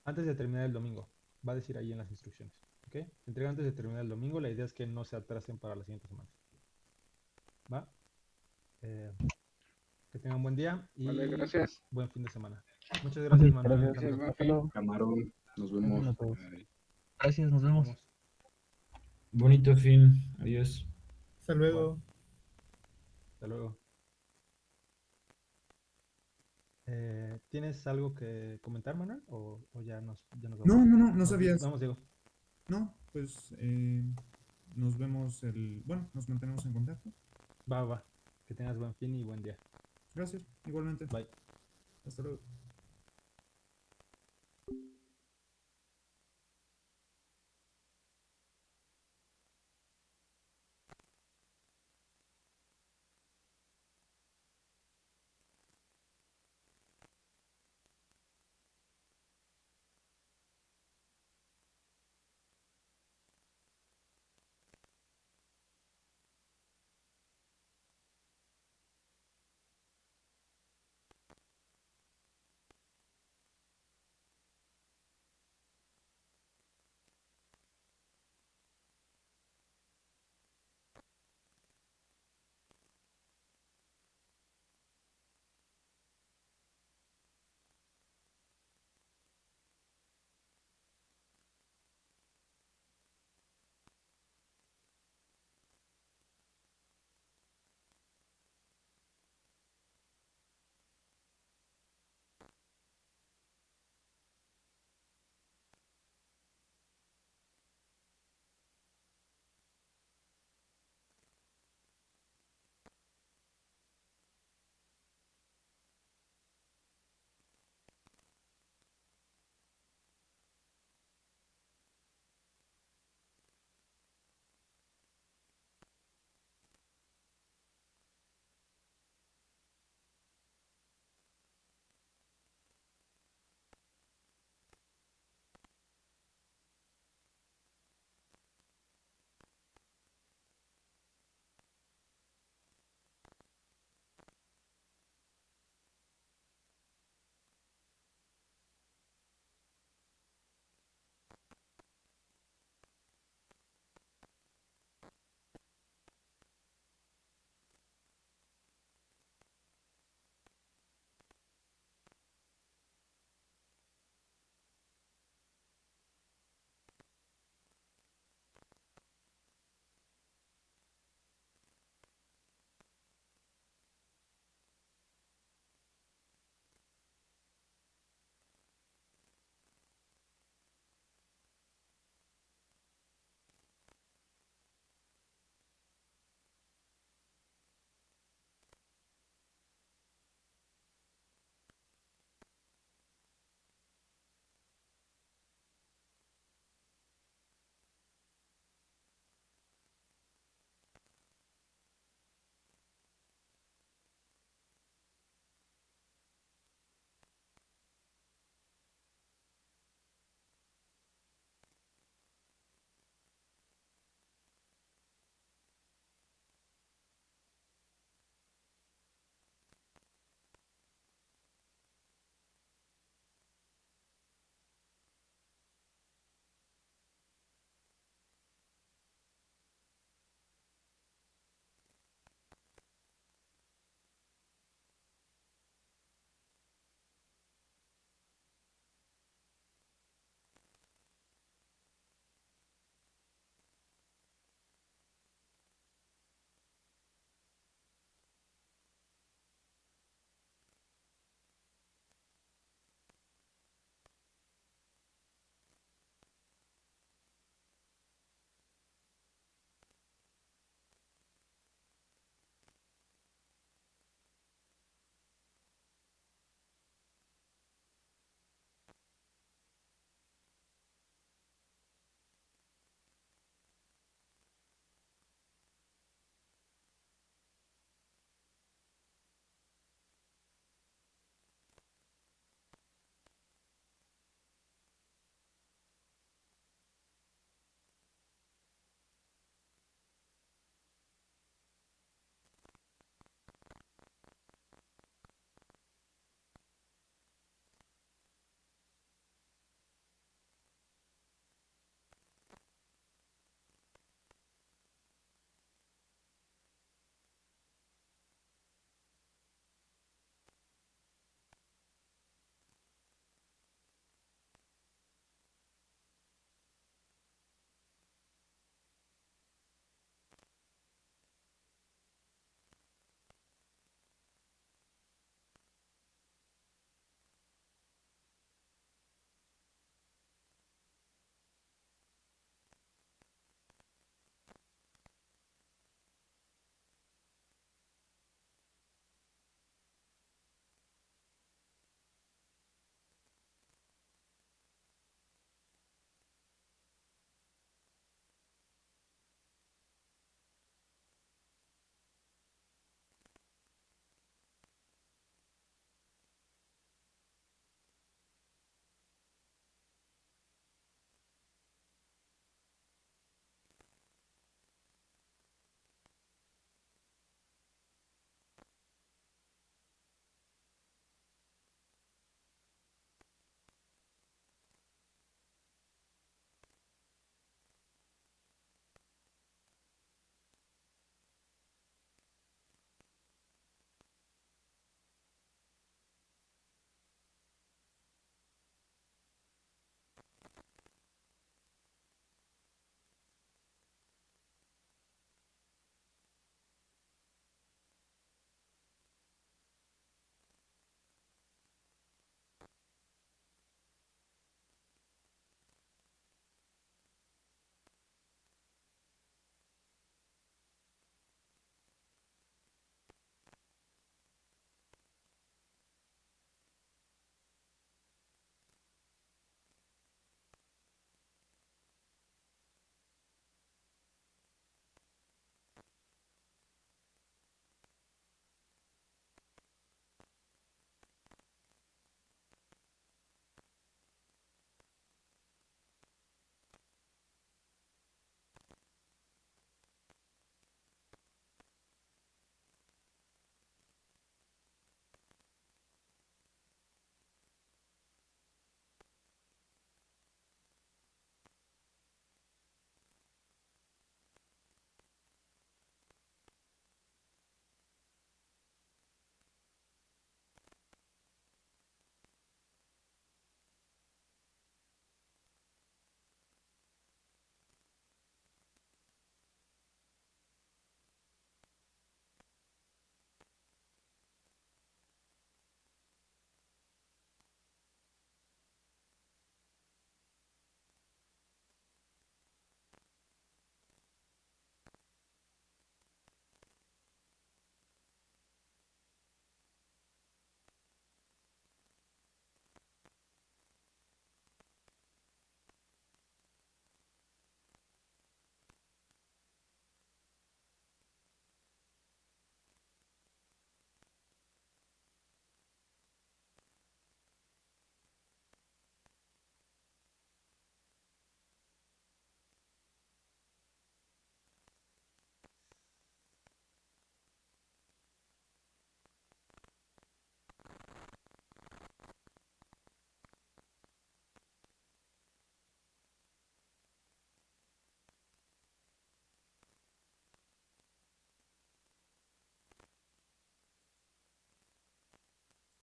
antes de terminar el domingo. Va a decir ahí en las instrucciones. ¿Ok? Se entrega antes de terminar el domingo. La idea es que no se atrasen para la siguiente semana. ¿Va? Eh, que tengan buen día y Vale, gracias. buen fin de semana. Muchas gracias, Manuel. gracias. Gracias. Camarón, nos vemos. Gracias, nos vemos. Bonito fin. Adiós. Hasta luego. Hasta luego. Eh, ¿tienes algo que comentar, Manuel? ¿O, o ya nos, ya nos No, vamos? no, no, no Nos- sabías. Vamos, Diego. No, pues eh, nos vemos el... Bueno, nos mantenemos en contacto. Va, va. Que tengas buen fin y buen día. Gracias, igualmente. Bye. Hasta luego.